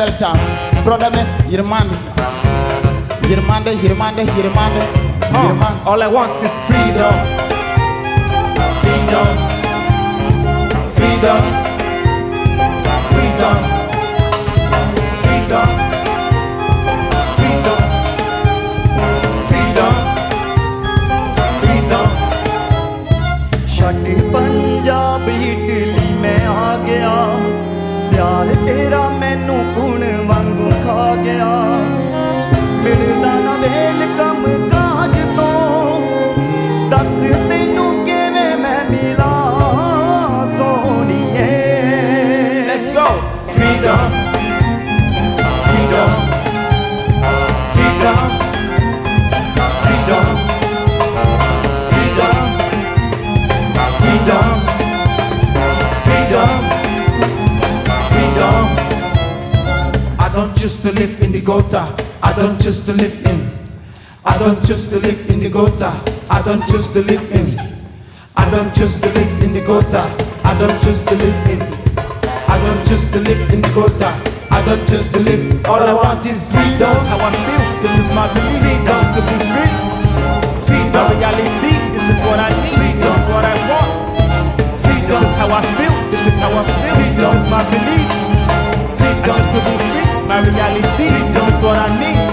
belta brodeme yirmande yirmande yirmande yirmande yirmande all i want is freedom freedom freedom freedom freedom freedom freedom में आ गया प्यार तेरा ਮੈਨੂੰ ਪੁਣ ਵਾਂਗੂ ਖਾ ਗਿਆ। ਮਿਲਦਾ ਨਾ ਵੇਲ ਕੰਮ don't choose to live in the gutter. I don't choose to live in. I don't choose to live in the gutter. I don't choose to live in. I don't choose to live in the gutter. I don't choose to live. All I want is freedom. I feel, this is my belief Freedom. To be free, Freedom. reality This is what I need, Freedom. this is what I want Freedom. This is how I feel, this is how I feel Freedom. This is my belief I Freedom. just to be free, my reality This is what I need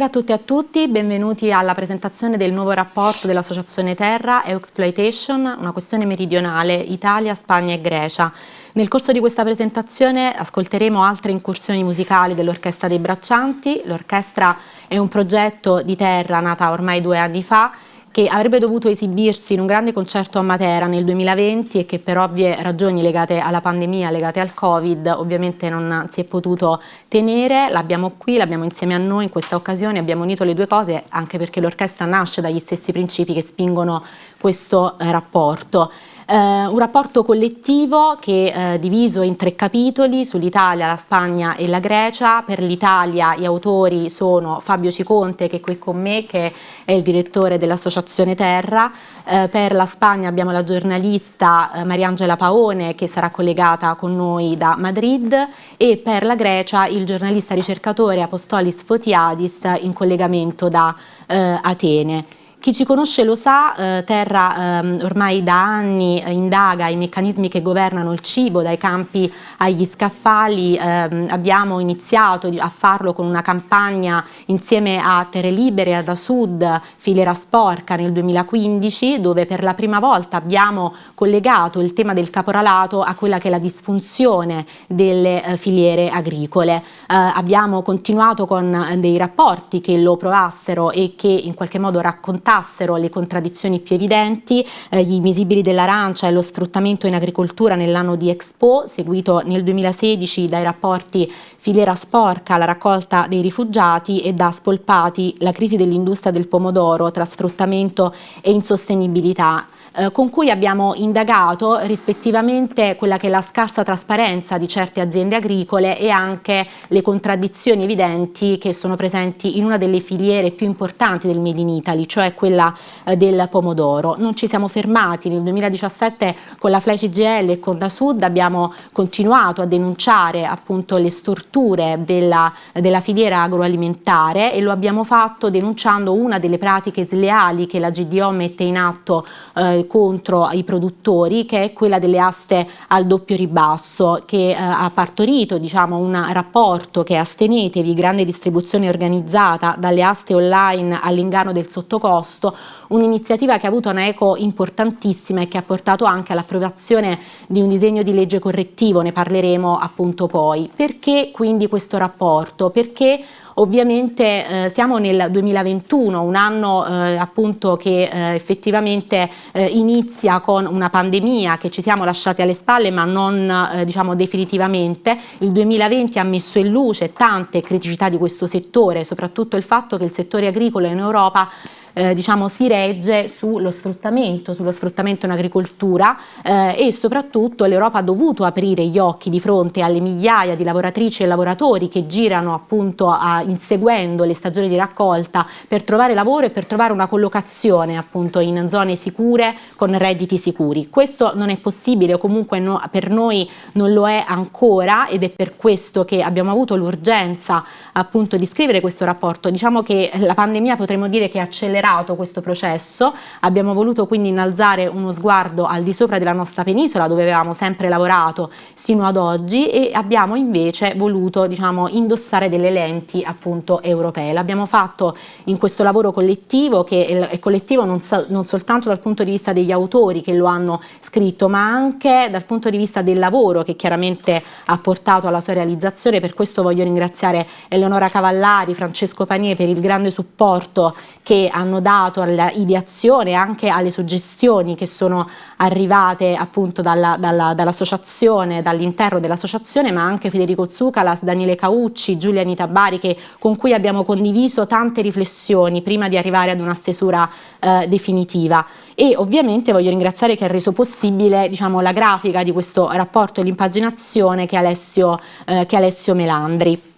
Buonasera a tutti e a tutti, benvenuti alla presentazione del nuovo rapporto dell'Associazione Terra e Exploitation, una questione meridionale, Italia, Spagna e Grecia. Nel corso di questa presentazione ascolteremo altre incursioni musicali dell'Orchestra dei Braccianti. L'orchestra è un progetto di Terra nata ormai due anni fa che avrebbe dovuto esibirsi in un grande concerto a Matera nel 2020 e che per ovvie ragioni legate alla pandemia, legate al Covid, ovviamente non si è potuto tenere. L'abbiamo qui, l'abbiamo insieme a noi in questa occasione, abbiamo unito le due cose anche perché l'orchestra nasce dagli stessi principi che spingono questo eh, rapporto. Eh, un rapporto collettivo che è diviso in tre capitoli sull'Italia, la Spagna e la Grecia. Per l'Italia gli autori sono Fabio Ciconte che è qui con me, che è il direttore dell'Associazione Terra. Eh, per la Spagna abbiamo la giornalista eh, Mariangela Paone che sarà collegata con noi da Madrid e per la Grecia il giornalista ricercatore Apostolis Fotiadis in collegamento da eh, Atene. Chi ci conosce lo sa, eh, Terra ehm, ormai da anni eh, indaga i meccanismi che governano il cibo, dai campi agli scaffali, ehm, abbiamo iniziato a farlo con una campagna insieme a Terre Libere, ad Asud, Filiera Sporca nel 2015, dove per la prima volta abbiamo collegato il tema del caporalato a quella che è la disfunzione delle eh, filiere agricole. Eh, abbiamo continuato con eh, dei rapporti che lo provassero e che in qualche modo raccontassero le contraddizioni più evidenti, eh, gli invisibili dell'arancia e lo sfruttamento in agricoltura nell'anno di Expo, seguito nel 2016 dai rapporti Filiera Sporca, la raccolta dei rifugiati e da Spolpati, la crisi dell'industria del pomodoro tra sfruttamento e insostenibilità. Eh, con cui abbiamo indagato rispettivamente quella che è la scarsa trasparenza di certe aziende agricole e anche le contraddizioni evidenti che sono presenti in una delle filiere più importanti del Made in Italy, cioè quella eh, del pomodoro. Non ci siamo fermati, nel 2017 con la Flash IGL e con Da Sud abbiamo continuato a denunciare appunto le storture della, della filiera agroalimentare e lo abbiamo fatto denunciando una delle pratiche sleali che la GDO mette in atto eh, contro i produttori che è quella delle aste al doppio ribasso che eh, ha partorito diciamo, un rapporto che Astenetevi, grande distribuzione organizzata dalle aste online all'inganno del sottocosto, un'iniziativa che ha avuto una eco importantissima e che ha portato anche all'approvazione di un disegno di legge correttivo, ne parleremo appunto poi. Perché quindi questo rapporto? Perché Ovviamente eh, siamo nel 2021, un anno eh, appunto che eh, effettivamente eh, inizia con una pandemia che ci siamo lasciati alle spalle ma non eh, diciamo definitivamente. Il 2020 ha messo in luce tante criticità di questo settore, soprattutto il fatto che il settore agricolo in Europa eh, diciamo, si regge sullo sfruttamento, sullo sfruttamento in agricoltura eh, e soprattutto l'Europa ha dovuto aprire gli occhi di fronte alle migliaia di lavoratrici e lavoratori che girano appunto a, inseguendo le stagioni di raccolta per trovare lavoro e per trovare una collocazione appunto in zone sicure con redditi sicuri. Questo non è possibile o comunque no, per noi non lo è ancora ed è per questo che abbiamo avuto l'urgenza appunto di scrivere questo rapporto. Diciamo che la pandemia potremmo dire che ha accelerato accelerato questo processo, abbiamo voluto quindi innalzare uno sguardo al di sopra della nostra penisola dove avevamo sempre lavorato sino ad oggi e abbiamo invece voluto diciamo, indossare delle lenti appunto europee. L'abbiamo fatto in questo lavoro collettivo che è collettivo non, non soltanto dal punto di vista degli autori che lo hanno scritto ma anche dal punto di vista del lavoro che chiaramente ha portato alla sua realizzazione, per questo voglio ringraziare Eleonora Cavallari, Francesco Panier per il grande supporto che hanno hanno dato all'ideazione e anche alle suggestioni che sono arrivate appunto dall'associazione, dall dall'interno dell'associazione, ma anche Federico Zucalas, Daniele Caucci, Giulia Anita Bari, che, con cui abbiamo condiviso tante riflessioni prima di arrivare ad una stesura eh, definitiva. E ovviamente voglio ringraziare che ha reso possibile diciamo, la grafica di questo rapporto e l'impaginazione che, eh, che Alessio Melandri.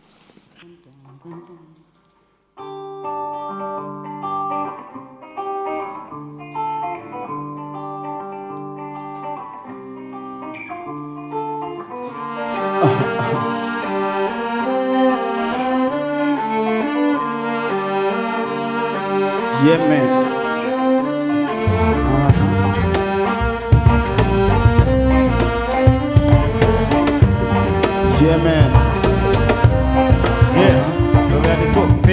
Yeah, man. Yeah, man.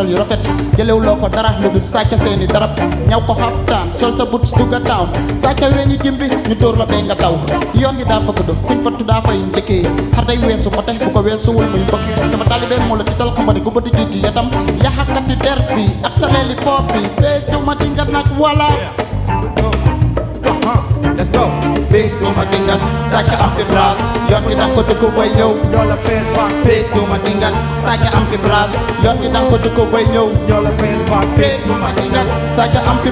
tëral yu rafet jëlewuloo ko dara lu dul sàcc seeni darab ñaw ko xaftaan sol sa but dugga town sàcc weeni jimbi ñu dóor la bee nga taw yoon gi daa fa gudd kuñ fattu daa fay njëkkee xar day weesu ko te bu ko weesuwul muy mbëkk sama talibé moo la tital xam ne gu bëti jiiti yatam yaxakati der bi ak sa leeli pop bi duma dinga nag wala Let's go. Fake do my thing that blast. Yon mi dan ko tuku way yo. Fake do my thing that blast. Yon mi dan ko tuku way yo. Fake do my thing that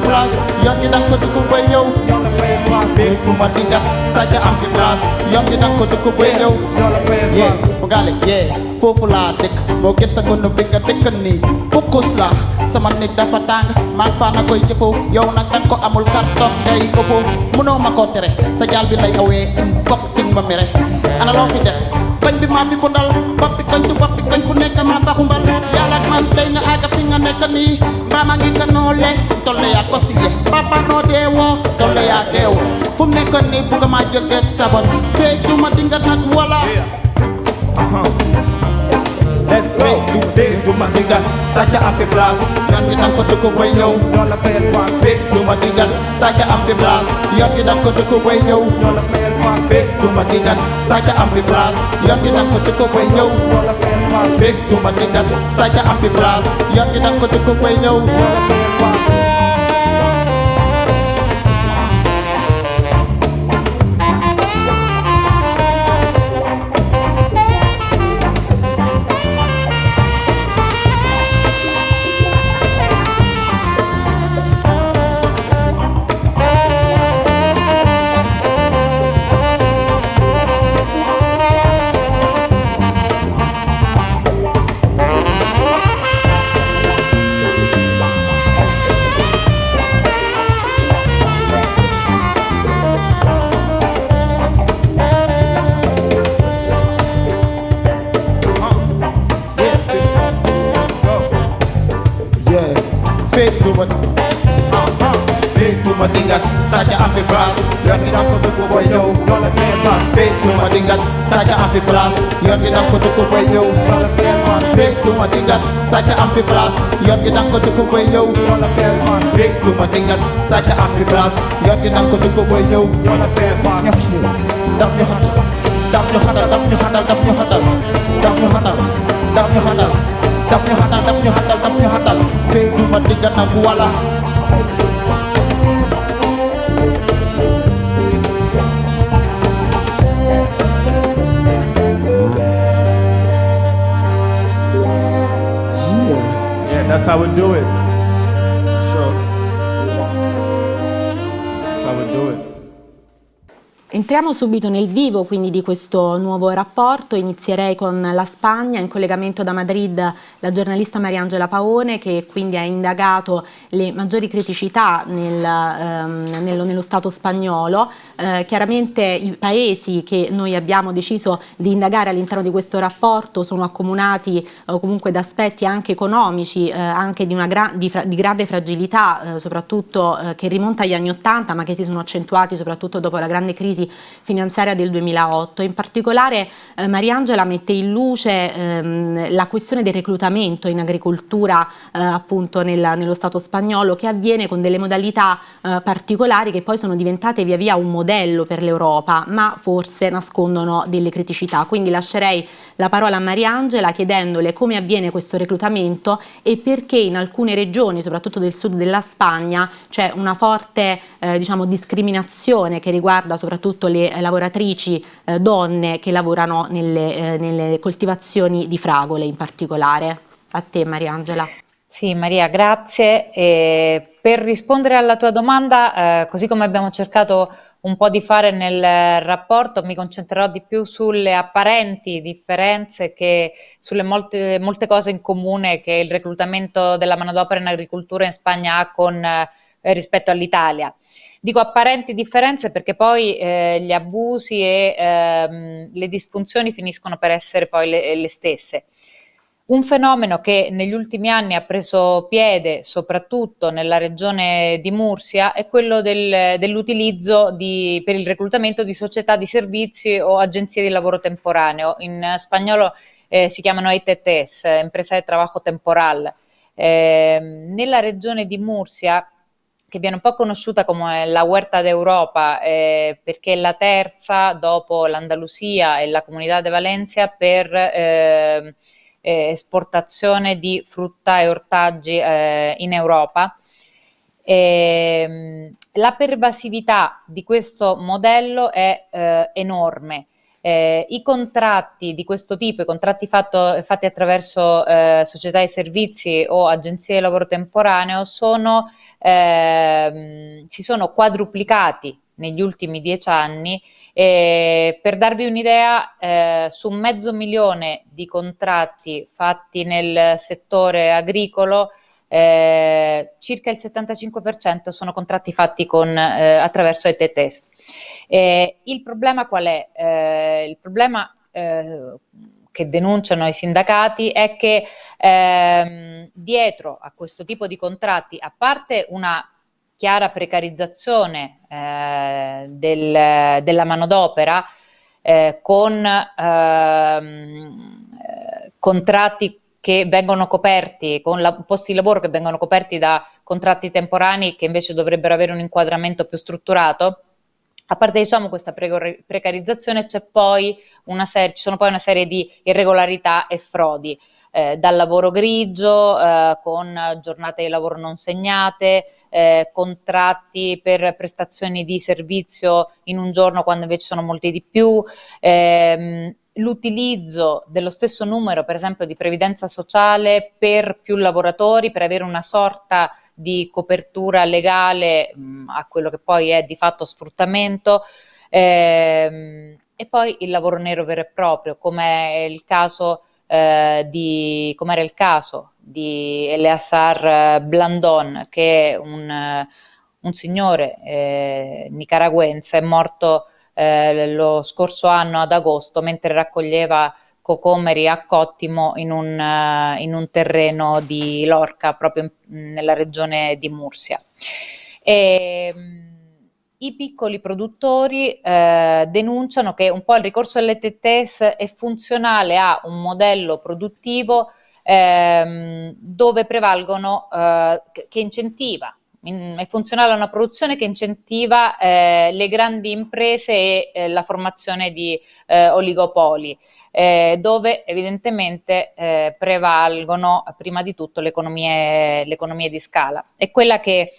blast. Yon mi dan ko. Fèvwa Bèk pou mati jak, saja an fi plas Yon ki nan kote kou bè dew Yola fèvwa Pogale ye, fofu la dik Bo get sa kono binga tekan ni. Kukus lah, sama nik dafa tang. Man fa na koy jefo, yow nak tanko amul karton Day opo, muno makotere Sa jal bi lay awe, in kok ting ba mere Ana lo fi def bañ bi maa fi bundal boppi koñ tu boppi koñ fu nekk maa yàlla ak man tey nga fi nga nekk nii. Yaa ko papa noo yaa fu mu nii bugga maa def sa bos. Fee duma dinga nag wala uh-huh. Let's go fee du fekk du ma digal sàcc am fi place yoon gi danga ko dëkk bay ñëw ñoo la fayal paas fekk du ma digal sàcc am fi place yoon gi danga ko dëkk bay ñëw ñoo la fayal paas fekk du ma digal sàcc am fi place yoon gi kita kutu kubai yo. Fake tu matingan saja amfi belas. Yap kita kutu kubai yo. Fake tu matingan saja amfi belas. Yap kita kutu kubai yo. Nyok yo Daf yo hatal. Daf yo hatal Daf yo hatal Daf yo hatal. Daf yo hatal. Daf yo hatal. Daf yo hatal Daf yo hatal Daf yo hatal. Fake tu matingan aku walah that's how we do it. Sure. That's how we do it. Entriamo subito nel vivo quindi di questo nuovo rapporto, inizierei con la Spagna, in collegamento da Madrid la giornalista Mariangela Paone che quindi ha indagato le maggiori criticità nel, ehm, nello, nello Stato spagnolo, Eh, chiaramente i paesi che noi abbiamo deciso di indagare all'interno di questo rapporto sono accomunati eh, comunque da aspetti anche economici, eh, anche di, gra- di, di grande fragilità, eh, soprattutto eh, che rimonta agli anni Ottanta ma che si sono accentuati soprattutto dopo la grande crisi finanziaria del 2008. In particolare eh, Mariangela mette in luce ehm, la questione del reclutamento in agricoltura eh, appunto nella- nello Stato spagnolo che avviene con delle modalità eh, particolari che poi sono diventate via via un modello per l'Europa ma forse nascondono delle criticità. Quindi lascerei la parola a Mariangela chiedendole come avviene questo reclutamento e perché in alcune regioni, soprattutto del sud della Spagna, c'è una forte eh, diciamo, discriminazione che riguarda soprattutto le eh, lavoratrici eh, donne che lavorano nelle, eh, nelle coltivazioni di fragole in particolare. A te Mariangela. Sì, Maria, grazie. E per rispondere alla tua domanda, eh, così come abbiamo cercato un po' di fare nel rapporto, mi concentrerò di più sulle apparenti differenze che sulle molte, molte cose in comune che il reclutamento della manodopera in agricoltura in Spagna ha con, eh, rispetto all'Italia. Dico apparenti differenze perché poi eh, gli abusi e ehm, le disfunzioni finiscono per essere poi le, le stesse. Un fenomeno che negli ultimi anni ha preso piede soprattutto nella regione di Mursia è quello del- dell'utilizzo per il reclutamento di società di servizi o agenzie di lavoro temporaneo. In spagnolo eh, si chiamano ETTs, Empresa de Trabajo Temporal. Eh, nella regione di Mursia che viene un po' conosciuta come la Huerta d'Europa, eh, perché è la terza dopo l'Andalusia e la Comunità de Valencia per eh, esportazione di frutta e ortaggi eh, in Europa. Ehm, la pervasività di questo modello è eh, enorme. Eh, I contratti di questo tipo, i contratti fatto- fatti attraverso eh, società di servizi o agenzie di lavoro temporaneo, sono, ehm, si sono quadruplicati negli ultimi dieci anni. E per darvi un'idea, eh, su mezzo milione di contratti fatti nel settore agricolo, eh, circa il 75% sono contratti fatti con, eh, attraverso ETTs. Il problema qual è? Eh, il problema eh, che denunciano i sindacati è che ehm, dietro a questo tipo di contratti, a parte una chiara precarizzazione eh, del- della manodopera, eh, con ehm, eh, contratti che vengono coperti con la, posti di lavoro che vengono coperti da contratti temporanei che invece dovrebbero avere un inquadramento più strutturato. A parte diciamo questa precarizzazione c'è poi serie, ci sono poi una serie di irregolarità e frodi. Eh, dal lavoro grigio, eh, con giornate di lavoro non segnate, eh, contratti per prestazioni di servizio in un giorno quando invece sono molti di più, ehm, l'utilizzo dello stesso numero, per esempio, di previdenza sociale per più lavoratori, per avere una sorta di copertura legale mh, mm, a quello che poi è di fatto sfruttamento. Ehm, e poi il lavoro nero vero e proprio, come il caso eh, di, come era il caso di Eleazar Blandon, che è un, un signore eh, nicaraguense, è morto eh, lo scorso anno ad agosto mentre raccoglieva cocomeri a Cottimo in un, uh, in un terreno di Lorca, proprio in, nella regione di Mursia. E, um, I piccoli produttori eh, denunciano che un po' il ricorso alle TTS è funzionale a un modello produttivo ehm, dove prevalgono, eh, che incentiva in, è funzionale a una produzione che incentiva eh, le grandi imprese e eh, la formazione di eh, oligopoli, eh, dove evidentemente prevalgono prima di tutto le economie, le economie di scala. È quella che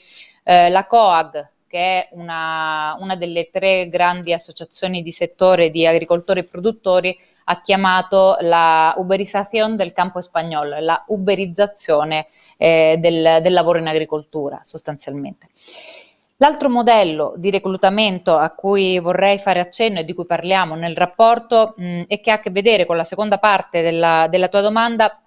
la COAG, che è una, una, delle tre grandi associazioni di settore di agricoltori e produttori, ha chiamato la uberizzazione del campo spagnolo, la uberizzazione eh, del, del lavoro in agricoltura sostanzialmente. L'altro modello di reclutamento a cui vorrei fare accenno e di cui parliamo nel rapporto mh, e che ha a che vedere con la seconda parte della, della tua domanda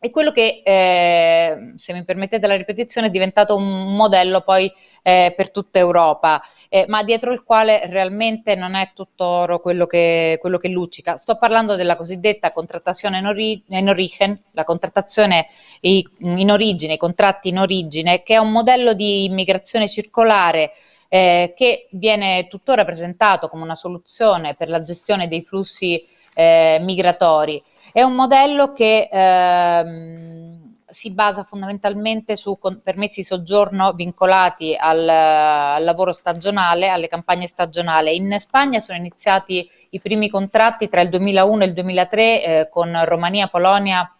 è quello che, eh, se mi permettete la ripetizione, è diventato un modello poi eh, per tutta Europa, eh, ma dietro il quale realmente non è tutto oro quello che, quello che luccica. Sto parlando della cosiddetta contrattazione in, ori- in origine, la contrattazione in origine, i contratti in origine, che è un modello di immigrazione circolare eh, che viene tuttora presentato come una soluzione per la gestione dei flussi eh, migratori. È un modello che ehm, si basa fondamentalmente su permessi di soggiorno vincolati al, al, lavoro stagionale, alle campagne stagionali. In Spagna sono iniziati i primi contratti tra il 2001 e il 2003 eh, con Romania, Polonia,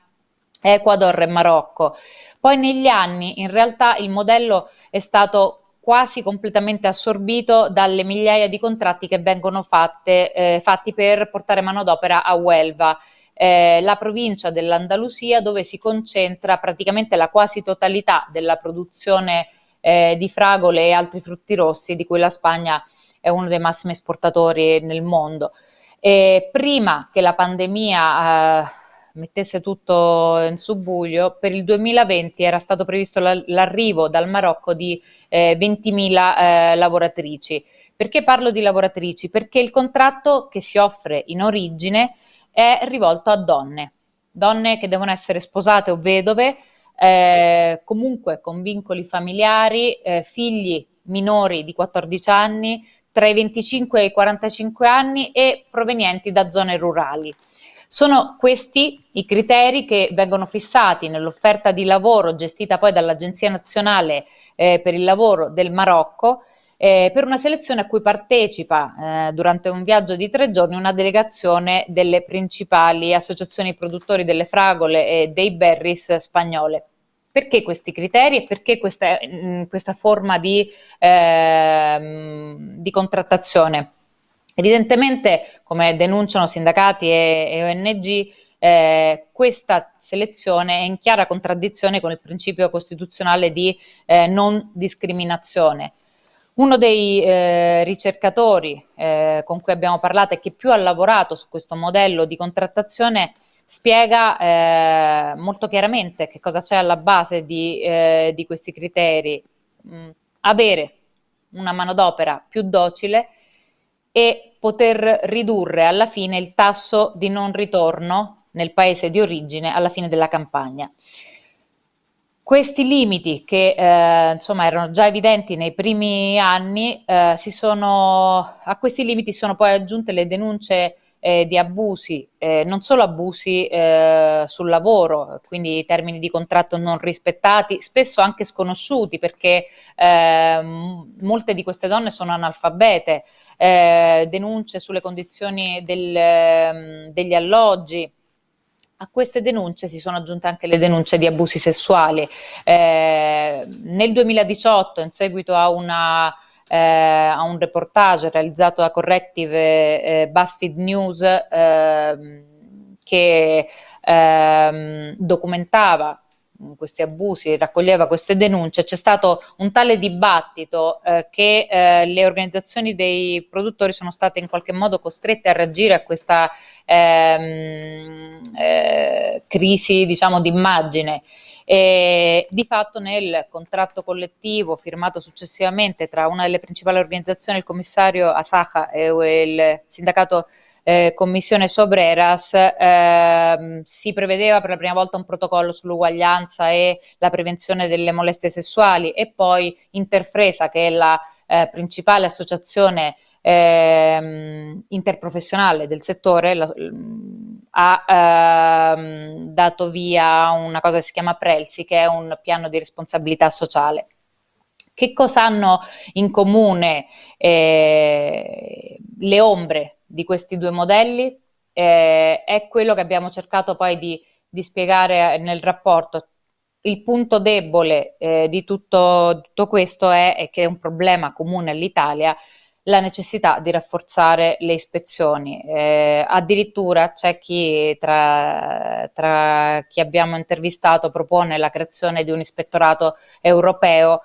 Ecuador e Marocco. Poi negli anni in realtà il modello è stato quasi completamente assorbito dalle migliaia di contratti che vengono fatte, eh, fatti per portare manodopera a Huelva eh, la provincia dell'Andalusia dove si concentra praticamente la quasi totalità della produzione eh, di fragole e altri frutti rossi di cui la Spagna è uno dei massimi esportatori nel mondo. E prima che la pandemia eh, mettesse tutto in subbuglio, per il 2020 era stato previsto l'arrivo dal Marocco di eh, 20.000 eh, lavoratrici. Perché parlo di lavoratrici? Perché il contratto che si offre in origine è rivolto a donne, donne che devono essere sposate o vedove, eh, comunque con vincoli familiari, eh, figli minori di 14 anni, tra i 25 e i 45 anni e provenienti da zone rurali. Sono questi i criteri che vengono fissati nell'offerta di lavoro gestita poi dall'Agenzia Nazionale eh, per il Lavoro del Marocco eh, per una selezione a cui partecipa eh, durante un viaggio di tre giorni una delegazione delle principali associazioni produttori delle fragole e dei berries spagnole. Perché questi criteri e perché questa, mm, questa forma di, eh, di, contrattazione? Evidentemente, come denunciano sindacati e, e ONG, eh, questa selezione è in chiara contraddizione con il principio costituzionale di eh, non discriminazione. Uno dei eh, ricercatori eh, con cui abbiamo parlato e che più ha lavorato su questo modello di contrattazione spiega eh, molto chiaramente che cosa c'è alla base di, eh, di questi criteri. Mm, avere una manodopera più docile e poter ridurre alla fine il tasso di non ritorno nel paese di origine alla fine della campagna. Questi limiti che eh, insomma erano già evidenti nei primi anni, eh, sono, a questi limiti sono poi aggiunte le denunce eh, di abusi, eh, non solo abusi eh, sul lavoro, quindi termini di contratto non rispettati, spesso anche sconosciuti perché eh, molte di queste donne sono analfabete, denunce sulle condizioni del, ehm, degli alloggi. A queste denunce si sono aggiunte anche le denunce di abusi sessuali. Eh, nel 2018, in seguito a una eh, a un reportage realizzato da Corrective eh, BuzzFeed News eh, che ehm, documentava questi abusi, raccoglieva queste denunce, c'è stato un tale dibattito eh, che eh, le organizzazioni dei produttori sono state in qualche modo costrette a reagire a questa ehm, eh, crisi diciamo, d'immagine e di fatto nel contratto collettivo firmato successivamente tra una delle principali organizzazioni, il commissario Asaja e il sindacato eh, Commissione Sobreras, eh, si prevedeva per la prima volta un protocollo sull'uguaglianza e la prevenzione delle molestie sessuali e poi Interfresa, che è la eh, principale associazione ehm, interprofessionale del settore la, ha ehm, dato via una cosa che si chiama Prelsi, che è un piano di responsabilità sociale. Che cosa hanno in comune eh, le ombre di questi due modelli? Eh, è quello che abbiamo cercato poi di, di spiegare nel rapporto, il punto debole eh, di tutto, tutto questo è, è, che è un problema comune all'Italia la necessità di rafforzare le ispezioni. Eh, addirittura c'è chi tra, tra, chi abbiamo intervistato propone la creazione di un ispettorato europeo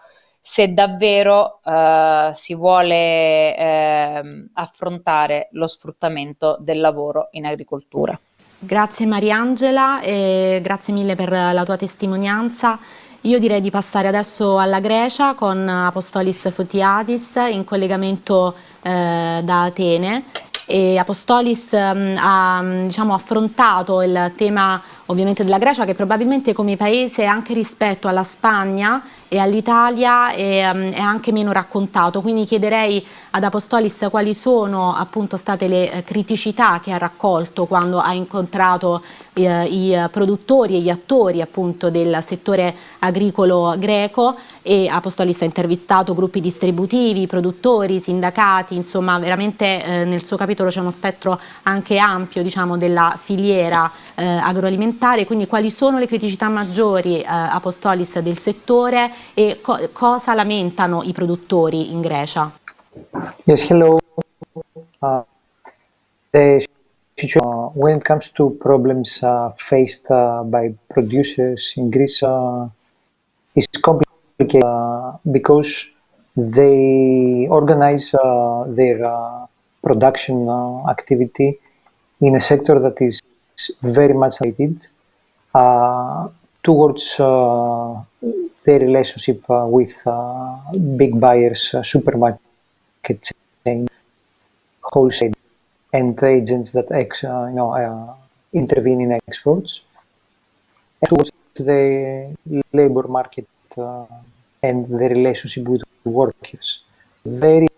se davvero eh, si vuole eh, affrontare lo sfruttamento del lavoro in agricoltura. Grazie Mariangela e grazie mille per la tua testimonianza. Io direi di passare adesso alla Grecia con Apostolis Fotiadis in collegamento eh, da Atene e Apostolis um, ha diciamo, affrontato il tema ovviamente della Grecia che probabilmente come paese anche rispetto alla Spagna e all'Italia è, um, è, anche meno raccontato, quindi chiederei ad Apostolis quali sono appunto state le eh, criticità che ha raccolto quando ha incontrato eh, i produttori e gli attori appunto del settore agricolo greco e Apostolis ha intervistato gruppi distributivi, produttori, sindacati, insomma veramente eh, nel suo capitolo c'è uno spettro anche ampio diciamo della filiera eh, agroalimentare, quindi quali sono le criticità maggiori eh, Apostolis del settore e co cosa lamentano i produttori in Grecia? Yes, hello. Uh, uh, when it comes to problems uh, faced uh, by producers in Greece uh, is complicated uh, because they organize their production activity in a sector that is very much related towards their relationship with big buyers, supermarket chain, wholesale and agents that ex, uh, you know, uh, intervene in exports and towards the labor market uh, and the relationship with workers. Very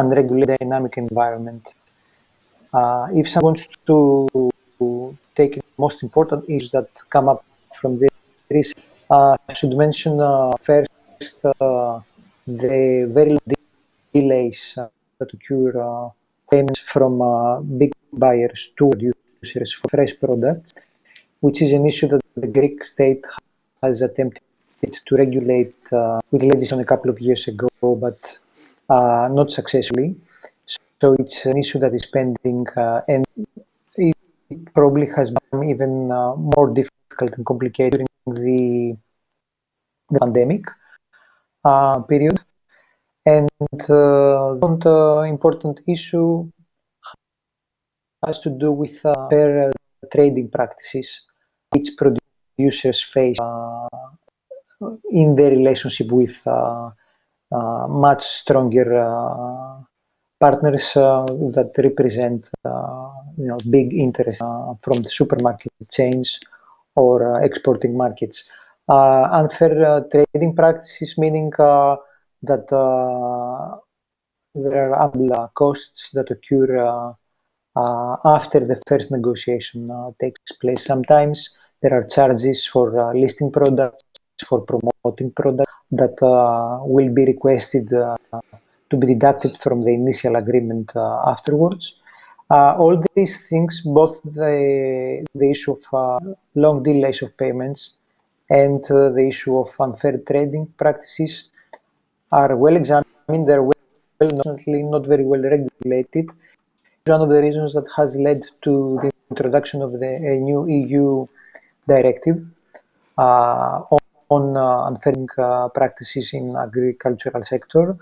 unregulated dynamic environment. Uh, if someone wants to take most important issues that come up from this, uh, I should mention uh, first the very delays that occur payments from uh, big buyers to producers for fresh products, which is an issue that the Greek state has attempted to regulate uh, with legislation a couple of years ago, but uh, not successfully. So it's an issue that is pending uh, and it probably has become even uh, more difficult and complicated during the, the pandemic uh, period. And uh, uh, important issue has to do with uh, fair uh, trading practices which producers face uh, in their relationship with uh, much stronger partners that represent you know big interest from the supermarket chains or exporting markets. unfair trading practices meaning that uh, there are ample costs that occur uh, uh, after the first negotiation uh, takes place. Sometimes there are charges for uh, listing products, for promoting products that uh, will be requested uh, to be deducted from the initial agreement uh, afterwards. all these things, both the, the issue of long delays of payments and the issue of unfair trading practices are well examined, they're well, unfortunately not very well regulated. One of the reasons that has led to the introduction of the a new EU directive uh, on, on uh, unfair uh, practices in agricultural sector,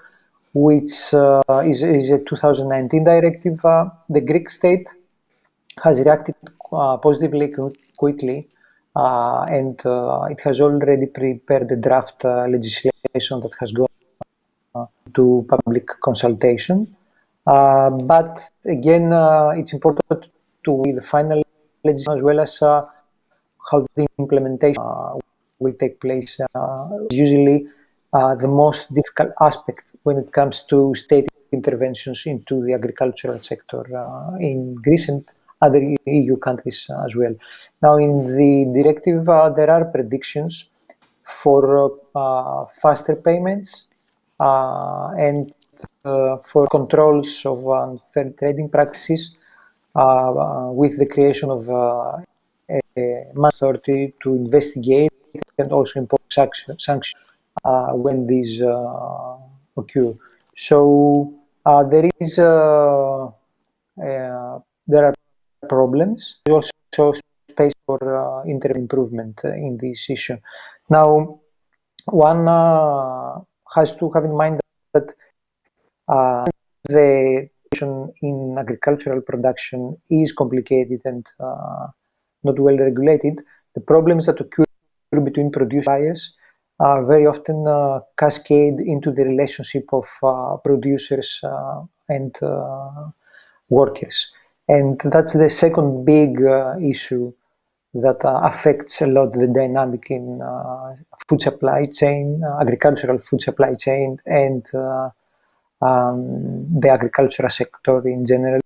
which uh, is, is, a 2019 directive. Uh, the Greek state has reacted uh, positively quickly and it has already prepared the draft legislation that has gone to public consultation. Uh, but again, uh, it's important to the final legislation as well as uh, how the implementation will take place. usually the most difficult aspect when it comes to state interventions into the agricultural sector in Greece and other EU countries as well. Now, in the directive, uh, there are predictions for uh, faster payments uh, Uh, and uh, for controls of um, unfair trading practices uh, uh, with the creation of uh, a authority to investigate and also impose sanctions when these occur. So there is there are problems. There's also space for uh, improvement in this issue. Now, one uh, has to have in mind that uh, the in agricultural production is complicated and uh, not well regulated. The problems that occur between producers buyers are very often uh, cascade into the relationship of uh, producers uh, and uh, workers. And that's the second big issue that uh, affects a lot the dynamic in uh, food supply chain, uh, agricultural food supply chain, and um, the agricultural sector in general.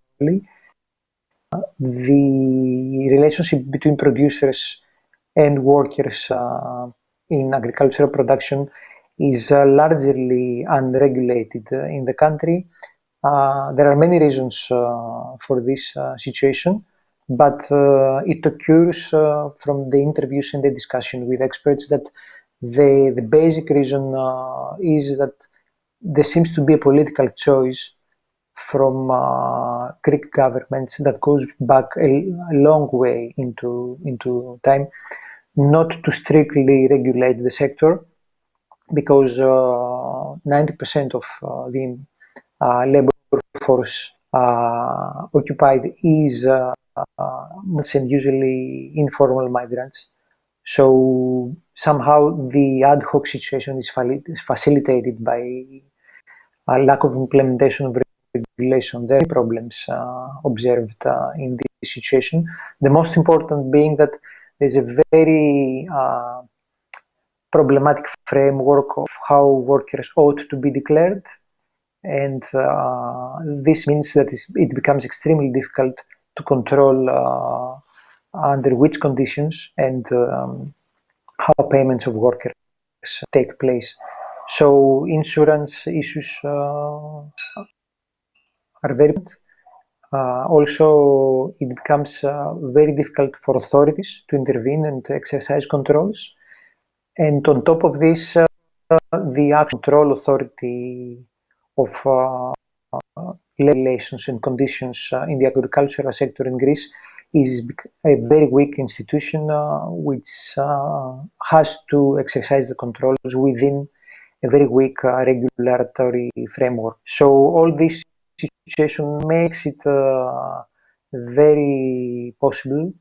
the relationship between producers and workers in agricultural production is uh, largely unregulated uh, in the country. Uh, there are many reasons for this situation but uh, it occurs uh, from the interviews and the discussion with experts that the, the basic reason uh, is that there seems to be a political choice from uh, Greek governments that goes back a, a, long way into, into time, not to strictly regulate the sector, because 90% uh, of uh, the labor force occupied is and usually informal migrants. So somehow the ad hoc situation is facilitated by a lack of implementation of regulation. There are problems uh, observed uh, in this situation. The most important being that there's a very uh, problematic framework of how workers ought to be declared. And uh, this means that it becomes extremely difficult to control uh, under which conditions and um, how payments of workers take place. So insurance issues uh, are very uh, also, it becomes uh, very difficult for authorities to intervene and to exercise controls. And on top of this, uh, the control authority of regulations and conditions uh, in the agricultural sector in Greece is a very weak institution uh, which uh, has to exercise the controls within a very weak regulatory framework. So all this situation makes it very possible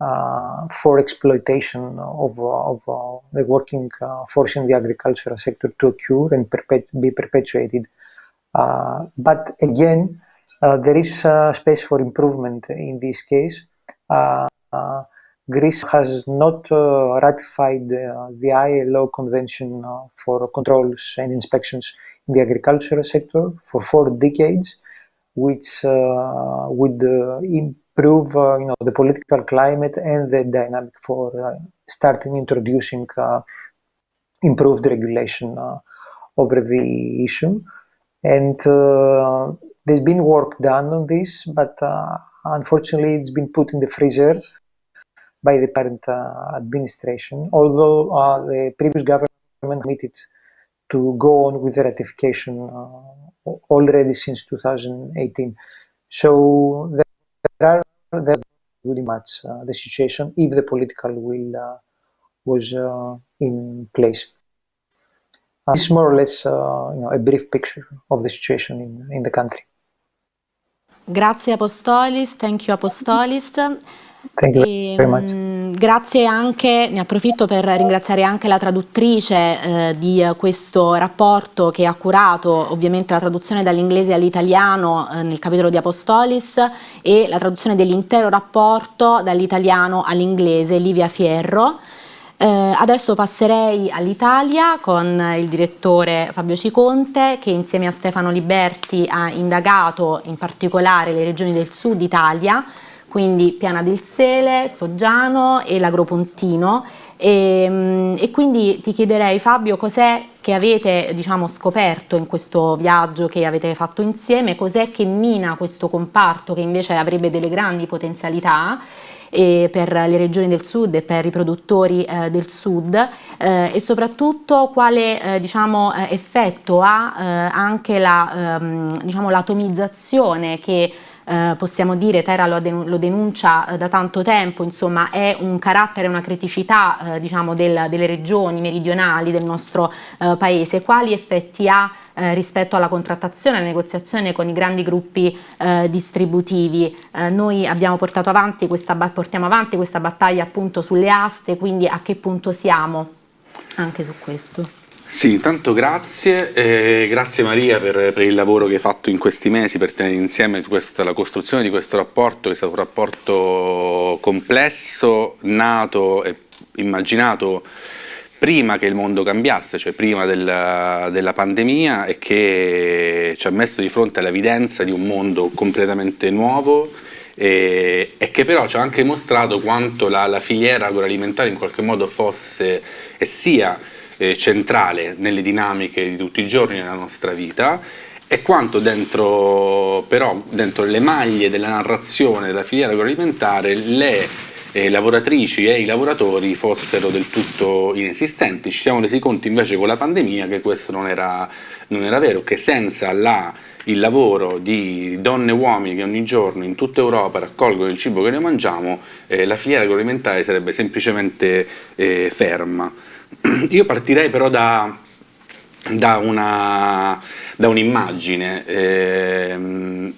uh, for exploitation of, of uh, the working uh, force in the agricultural sector to occur and perpet be perpetuated Uh, but again, uh, there is uh, space for improvement in this case. Uh, uh, Greece has not ratified the ILO Convention for controls and inspections in the agricultural sector for four decades. which uh, would uh, improve you know the political climate and the dynamic for starting introducing improved regulation over the issue. And there's been work done on this, but unfortunately it's been put in the freezer by the current uh, administration, although uh, the previous government committed to go on with the ratification uh, already since 2018. So there are there really much the situation if the political will was in place. Uh, this is more or less uh, you know, a brief picture of the situation in, in the country. Grazie Apostolis, thank you Apostolis. Thank you e, very much. Mh, grazie anche, ne approfitto per ringraziare anche la traduttrice eh, di questo rapporto che ha curato ovviamente la traduzione dall'inglese all'italiano eh, nel capitolo di Apostolis e la traduzione dell'intero rapporto dall'italiano all'inglese, Livia Fierro. Eh, adesso passerei all'Italia con il direttore Fabio Ciconte che insieme a Stefano Liberti ha indagato in particolare le regioni del sud Italia, quindi Piana del Sele, Foggiano e l'Agropontino. E, mm, e, quindi ti chiederei Fabio cos'è che avete diciamo, scoperto in questo viaggio che avete fatto insieme, cos'è che mina questo comparto che invece avrebbe delle grandi potenzialità e per le regioni del sud e per i produttori eh, del sud eh, e soprattutto quale eh, diciamo, eh, effetto ha eh, anche ehm, diciamo, l'atomizzazione che eh, possiamo dire, Terra lo, lo denuncia eh, da tanto tempo, insomma è un carattere, una criticità eh, diciamo del, delle regioni meridionali del nostro eh, paese, quali effetti ha eh, rispetto alla contrattazione, alla negoziazione con i grandi gruppi distributivi. noi abbiamo portato avanti questa, portiamo avanti questa battaglia appunto sulle aste, quindi a che punto siamo anche su questo? Sì, intanto grazie, eh, grazie Maria per, per, il lavoro che hai fatto in questi mesi per tenere insieme questa, la costruzione di questo rapporto, che è stato un rapporto complesso, nato e immaginato prima che il mondo cambiasse, cioè prima della, della pandemia e che ci ha messo di fronte all'evidenza di un mondo completamente nuovo e, e, che però ci ha anche mostrato quanto la, la filiera agroalimentare in qualche modo fosse e sia eh, centrale nelle dinamiche di tutti i giorni della nostra vita e quanto dentro, però, dentro le maglie della narrazione della filiera agroalimentare le eh, lavoratrici e i lavoratori fossero del tutto inesistenti. Ci siamo resi conto invece con la pandemia che questo non era, non era vero, che senza la, il lavoro di donne e uomini che ogni giorno in tutta Europa raccolgono il cibo che noi mangiamo, eh, la filiera agroalimentare sarebbe semplicemente eh, ferma. Io partirei però da, da un'immagine. Un eh,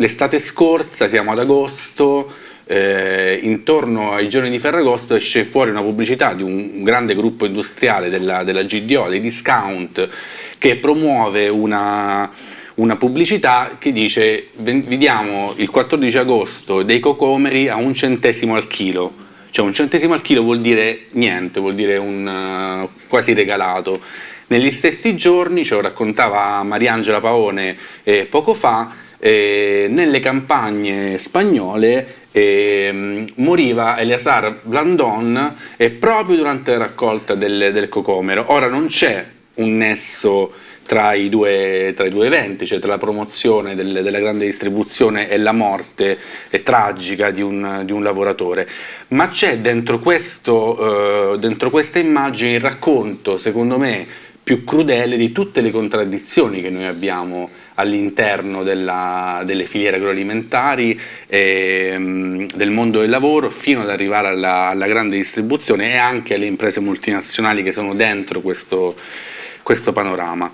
L'estate scorsa, siamo ad agosto, eh, intorno ai giorni di Ferragosto esce fuori una pubblicità di un grande gruppo industriale della, della GDO, dei discount, che promuove una, una pubblicità che dice vi diamo il 14 agosto dei cocomeri a un centesimo al chilo cioè un centesimo al chilo vuol dire niente, vuol dire un uh, quasi regalato. Negli stessi giorni, ce lo raccontava Mariangela Paone eh, poco fa, eh, nelle campagne spagnole eh, moriva Eleazar Blandon eh, proprio durante la raccolta del, del cocomero. Ora non c'è un nesso tra i due, tra i due eventi, cioè tra la promozione del, della grande distribuzione e la morte e tragica di un, di un, lavoratore, ma c'è dentro, eh, dentro questa immagine il racconto, secondo me, più crudele di tutte le contraddizioni che noi abbiamo all'interno delle filiere agroalimentari, eh, del mondo del lavoro, fino ad arrivare alla, alla, grande distribuzione e anche alle imprese multinazionali che sono dentro questo, questo panorama.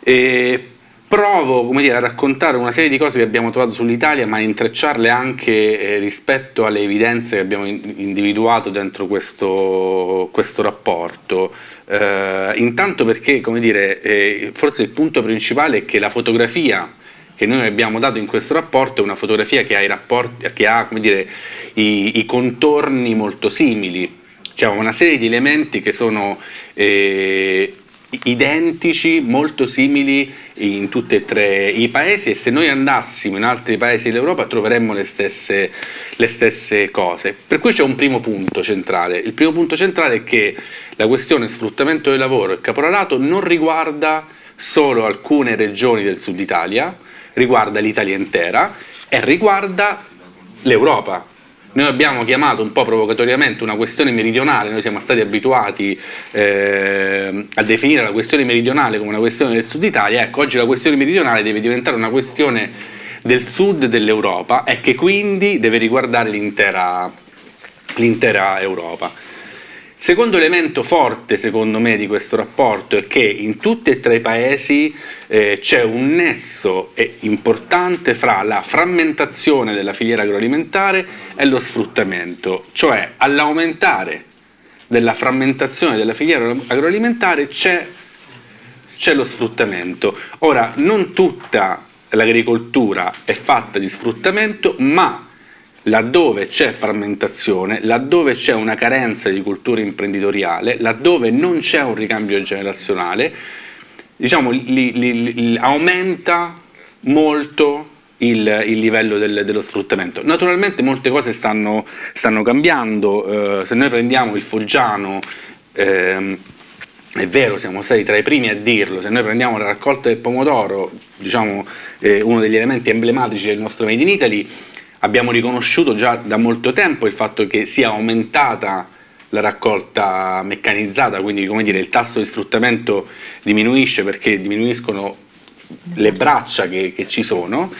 E provo dire, a raccontare una serie di cose che abbiamo trovato sull'Italia ma intrecciarle anche eh, rispetto alle evidenze che abbiamo in individuato dentro questo, questo rapporto. Eh, intanto perché, dire, eh, forse il punto principale è che la fotografia che noi abbiamo dato in questo rapporto è una fotografia che ha, i, rapporti, che ha dire, i, i, contorni molto simili, cioè una serie di elementi che sono eh, identici, molto simili in tutti e tre i paesi e se noi andassimo in altri paesi dell'Europa troveremmo le stesse, le stesse cose. Per cui c'è un primo punto centrale. Il primo punto centrale è che la questione sfruttamento del lavoro e caporalato non riguarda solo alcune regioni del sud Italia, riguarda l'Italia intera e riguarda l'Europa noi abbiamo chiamato un po' provocatoriamente una questione meridionale, noi siamo stati abituati eh, a definire la questione meridionale come una questione del sud Italia, ecco oggi la questione meridionale deve diventare una questione del sud dell'Europa e che quindi deve riguardare l'intera Europa. Secondo elemento forte, secondo me, di questo rapporto è che in tutti e tre i paesi eh, c'è un nesso importante fra la frammentazione della filiera agroalimentare e lo sfruttamento, cioè all'aumentare della frammentazione della filiera agroalimentare c'è lo sfruttamento. Ora, non tutta l'agricoltura è fatta di sfruttamento, ma laddove c'è frammentazione, laddove c'è una carenza di cultura imprenditoriale, laddove non c'è un ricambio generazionale, diciamo, li, li, li, aumenta molto il, il livello del, dello sfruttamento. Naturalmente molte cose stanno, stanno cambiando, eh, se noi prendiamo il foggiano, eh, è vero, siamo stati tra i primi a dirlo, se noi prendiamo la raccolta del pomodoro, diciamo eh, uno degli elementi emblematici del nostro Made in Italy, Abbiamo riconosciuto già da molto tempo il fatto che sia aumentata la raccolta meccanizzata, quindi come dire, il tasso di sfruttamento diminuisce perché diminuiscono le braccia che, che ci sono.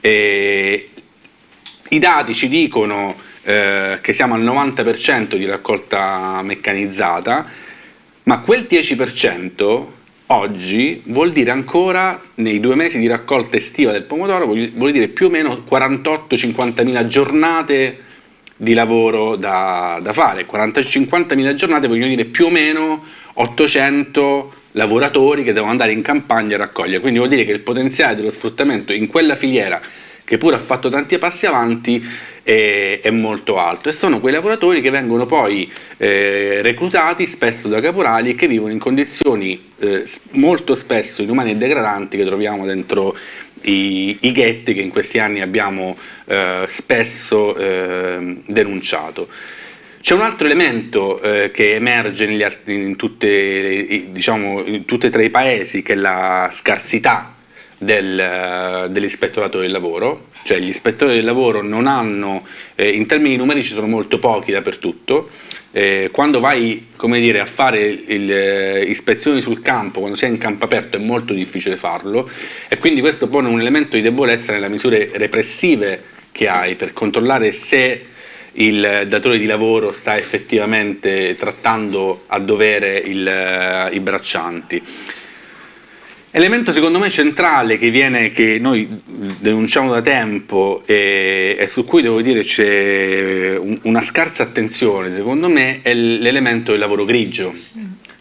E I dati ci dicono eh, che siamo al 90% di raccolta meccanizzata, ma quel 10% oggi vuol dire ancora nei due mesi di raccolta estiva del pomodoro vuol dire più o meno 48-50 mila giornate di lavoro da, da fare. 40-50 mila giornate vogliono dire più o meno 800 lavoratori che devono andare in campagna a raccogliere. Quindi vuol dire che il potenziale dello sfruttamento in quella filiera che pure ha fatto tanti passi avanti è, è, molto alto e sono quei lavoratori che vengono poi eh, reclutati spesso da caporali e che vivono in condizioni eh, molto spesso inumane e degradanti che troviamo dentro i, i ghetti che in questi anni abbiamo eh, spesso ehm, denunciato. C'è un altro elemento eh, che emerge negli, in, tutte, diciamo, in tutti e tre i paesi che è la scarsità del, dell'ispettorato del lavoro, cioè gli ispettori del lavoro non hanno, eh, in termini numerici sono molto pochi dappertutto, eh, quando vai dire, a fare il, eh, ispezioni sul campo, quando sei in campo aperto è molto difficile farlo e quindi questo pone un elemento di debolezza nelle misure repressive che hai per controllare se il datore di lavoro sta effettivamente trattando a dovere il, eh, i braccianti. Elemento secondo me centrale che, viene, che noi denunciamo da tempo e, e su cui devo dire c'è un, una scarsa attenzione secondo me è l'elemento del lavoro grigio.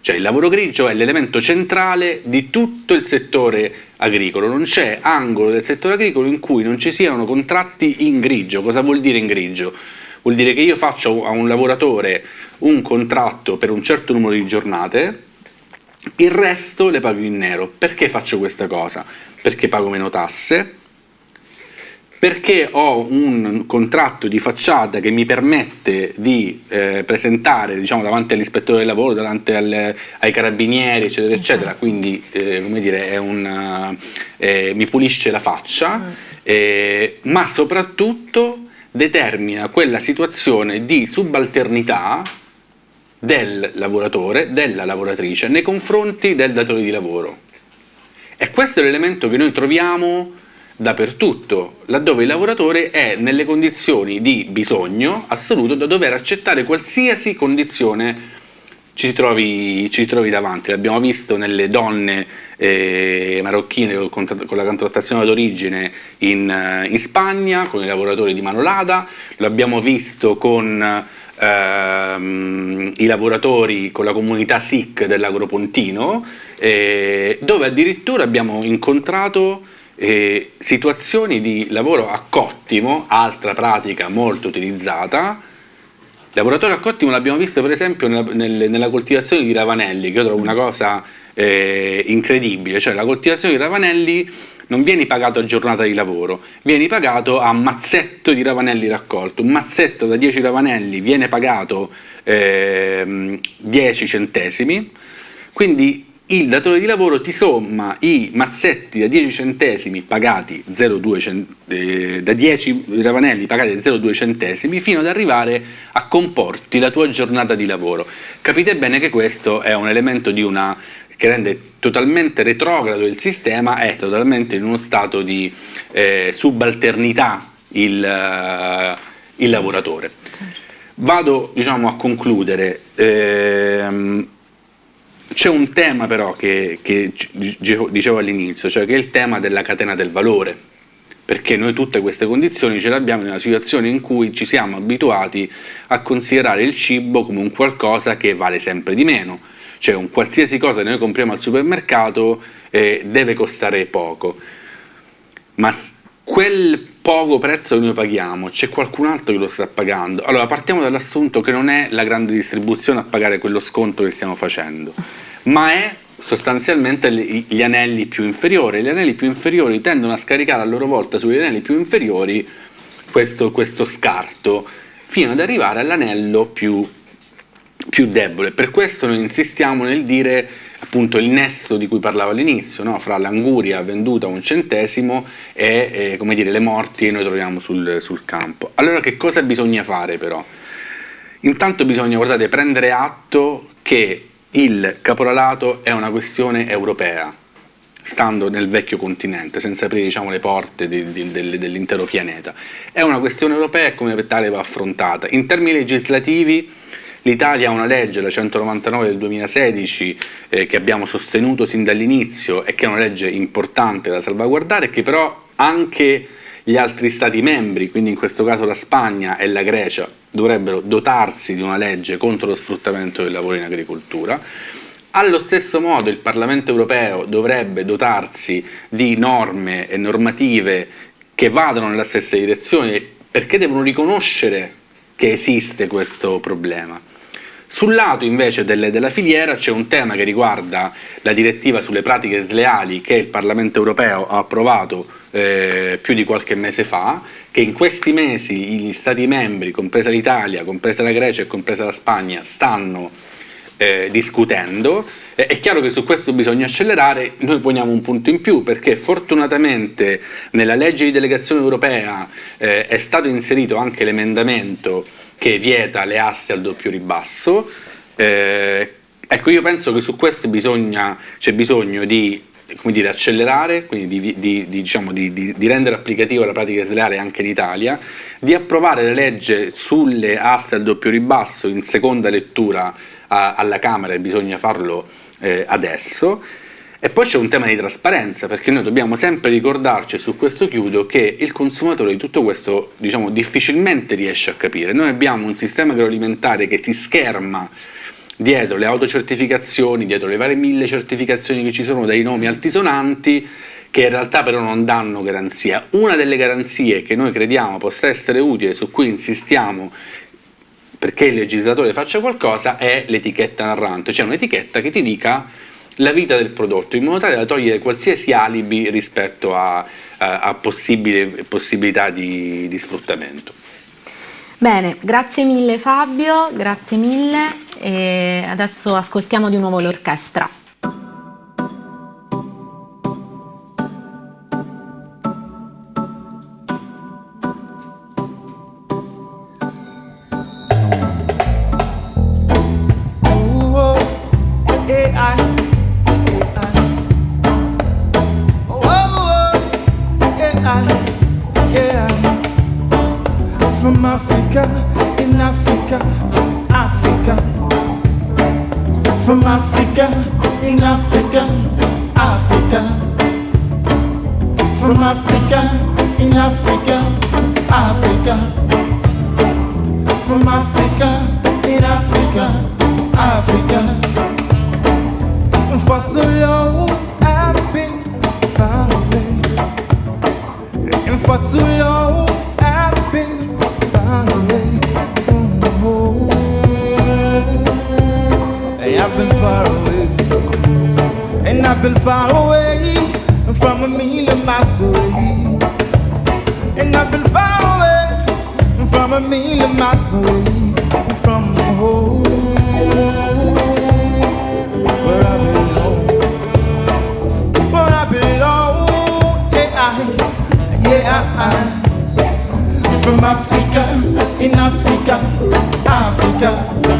Cioè il lavoro grigio è l'elemento centrale di tutto il settore agricolo, non c'è angolo del settore agricolo in cui non ci siano contratti in grigio. Cosa vuol dire in grigio? Vuol dire che io faccio a un lavoratore un contratto per un certo numero di giornate il resto le pago in nero. Perché faccio questa cosa? Perché pago meno tasse, perché ho un contratto di facciata che mi permette di eh, presentare diciamo, davanti all'ispettore del lavoro, davanti al, ai carabinieri, eccetera, eccetera, quindi eh, come dire, una, eh, mi pulisce la faccia, mm. eh, ma soprattutto determina quella situazione di subalternità del lavoratore, della lavoratrice nei confronti del datore di lavoro. E questo è l'elemento che noi troviamo dappertutto, laddove il lavoratore è nelle condizioni di bisogno assoluto da dover accettare qualsiasi condizione ci si trovi, ci si trovi davanti. L'abbiamo visto nelle donne eh, marocchine con, con, la contrattazione d'origine in, in, Spagna, con i lavoratori di Manolada, l'abbiamo visto con ehm, i lavoratori con la comunità SIC dell'Agropontino, eh, dove addirittura abbiamo incontrato eh, situazioni di lavoro a cottimo, altra pratica molto utilizzata, Lavoratore a cottimo l'abbiamo visto per esempio nella, nella, coltivazione di ravanelli, che io trovo una cosa eh, incredibile, cioè la coltivazione di ravanelli non vieni pagato a giornata di lavoro, vieni pagato a mazzetto di ravanelli raccolto, un mazzetto da 10 ravanelli viene pagato eh, 10 centesimi, quindi il datore di lavoro ti somma i mazzetti da 10 centesimi pagati 0,2 eh, da 10 ravanelli pagati 0,2 centesimi fino ad arrivare a comporti la tua giornata di lavoro. Capite bene che questo è un elemento di una che rende totalmente retrogrado il sistema, è totalmente in uno stato di eh, subalternità il, uh, il lavoratore. Vado diciamo, a concludere. Ehm, c'è un tema però che, che dicevo all'inizio, cioè che è il tema della catena del valore, perché noi tutte queste condizioni ce le abbiamo in una situazione in cui ci siamo abituati a considerare il cibo come un qualcosa che vale sempre di meno, cioè un qualsiasi cosa che noi compriamo al supermercato eh, deve costare poco, ma quel poco prezzo che noi paghiamo, c'è qualcun altro che lo sta pagando. Allora partiamo dall'assunto che non è la grande distribuzione a pagare quello sconto che stiamo facendo, ma è sostanzialmente gli anelli più inferiori. Gli anelli più inferiori tendono a scaricare a loro volta sugli anelli più inferiori questo, questo scarto, fino ad arrivare all'anello più, più debole. Per questo noi insistiamo nel dire appunto il nesso di cui parlavo all'inizio, no? fra l'anguria venduta a un centesimo e eh, dire, le morti che noi troviamo sul, sul, campo. Allora che cosa bisogna fare però? Intanto bisogna guardate, prendere atto che il caporalato è una questione europea, stando nel vecchio continente, senza aprire diciamo, le porte dell'intero pianeta. È una questione europea e come tale va affrontata. In termini legislativi L'Italia ha una legge, la 199 del 2016, eh, che abbiamo sostenuto sin dall'inizio e che è una legge importante da salvaguardare, che però anche gli altri Stati membri, quindi in questo caso la Spagna e la Grecia, dovrebbero dotarsi di una legge contro lo sfruttamento del lavoro in agricoltura. Allo stesso modo il Parlamento europeo dovrebbe dotarsi di norme e normative che vadano nella stessa direzione perché devono riconoscere che esiste questo problema. Sul lato invece delle, della filiera c'è un tema che riguarda la direttiva sulle pratiche sleali che il Parlamento europeo ha approvato eh, più di qualche mese fa, che in questi mesi gli Stati membri, compresa l'Italia, compresa la Grecia e compresa la Spagna, stanno eh, discutendo. Eh, è chiaro che su questo bisogna accelerare, noi poniamo un punto in più perché fortunatamente nella legge di delegazione europea eh, è stato inserito anche l'emendamento che vieta le aste al doppio ribasso. Eh, ecco, io penso che su questo c'è bisogno di dire, accelerare, quindi di, di, di, diciamo, di, rendere applicativa la pratica sleale anche in Italia, di approvare la legge sulle aste al doppio ribasso in seconda lettura a, alla Camera e bisogna farlo eh, adesso, e poi c'è un tema di trasparenza, perché noi dobbiamo sempre ricordarci, su questo chiudo, che il consumatore di tutto questo diciamo, difficilmente riesce a capire. Noi abbiamo un sistema agroalimentare che si scherma dietro le autocertificazioni, dietro le varie mille certificazioni che ci sono dai nomi altisonanti, che in realtà però non danno garanzia. Una delle garanzie che noi crediamo possa essere utile, su cui insistiamo perché il legislatore faccia qualcosa, è l'etichetta narrante, cioè un'etichetta che ti dica la vita del prodotto in modo tale da togliere qualsiasi alibi rispetto a, a, a possibili possibilità di, di sfruttamento. Bene, grazie mille Fabio, grazie mille e adesso ascoltiamo di nuovo l'orchestra. Africa.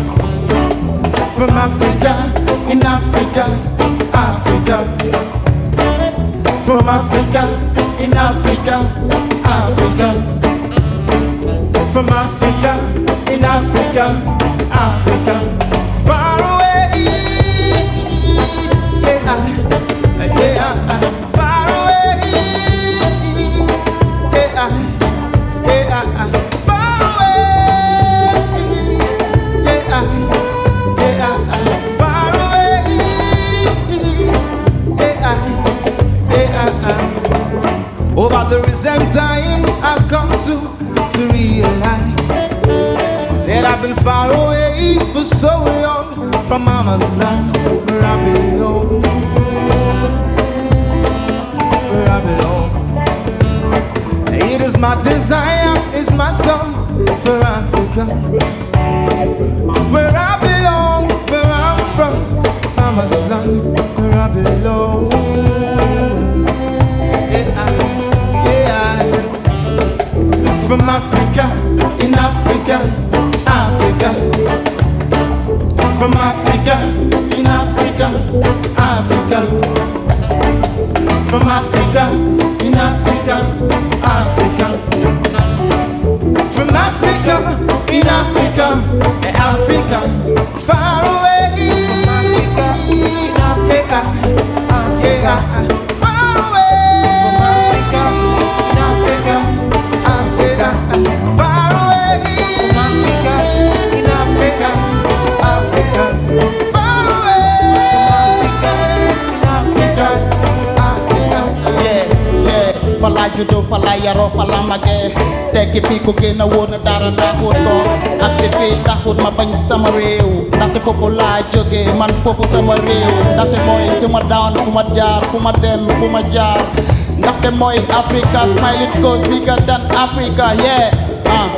Mooy Africa smile it goes bigger than Africa yeah ah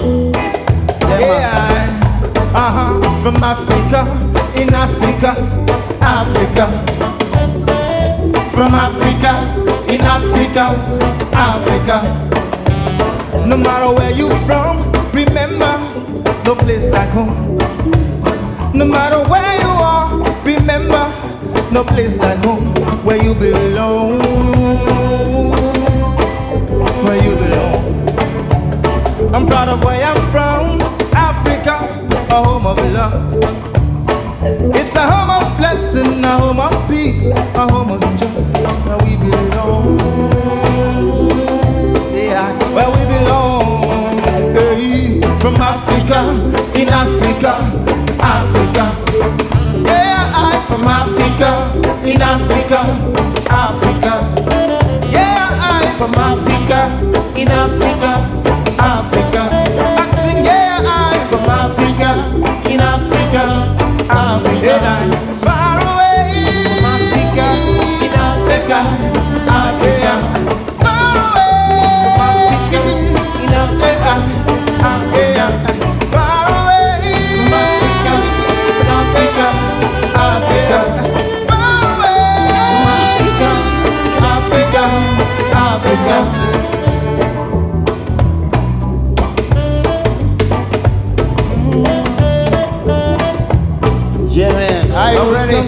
Yeah, uh-huh, from Africa, in Africa, Africa. From Africa, in Africa, Africa. No matter where you from, remember, no place like home. No matter where you are, remember, no place like home, where you belong, where you belong. I'm proud of where I'm from, Africa, a home of love. It's a home of blessing, a home of peace, a home of joy, where we belong. Yeah, where we belong. Hey, from Africa, in Africa, Africa. Yeah, I from Africa, in Africa, Africa. From Africa, in Africa, Africa. I sing, yeah, I'm from Africa, in Africa, Africa. Yeah,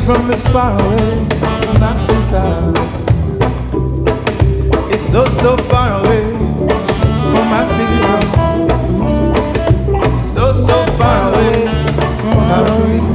from as far away from Africa. It's so so far away from Africa. So so far away from Africa.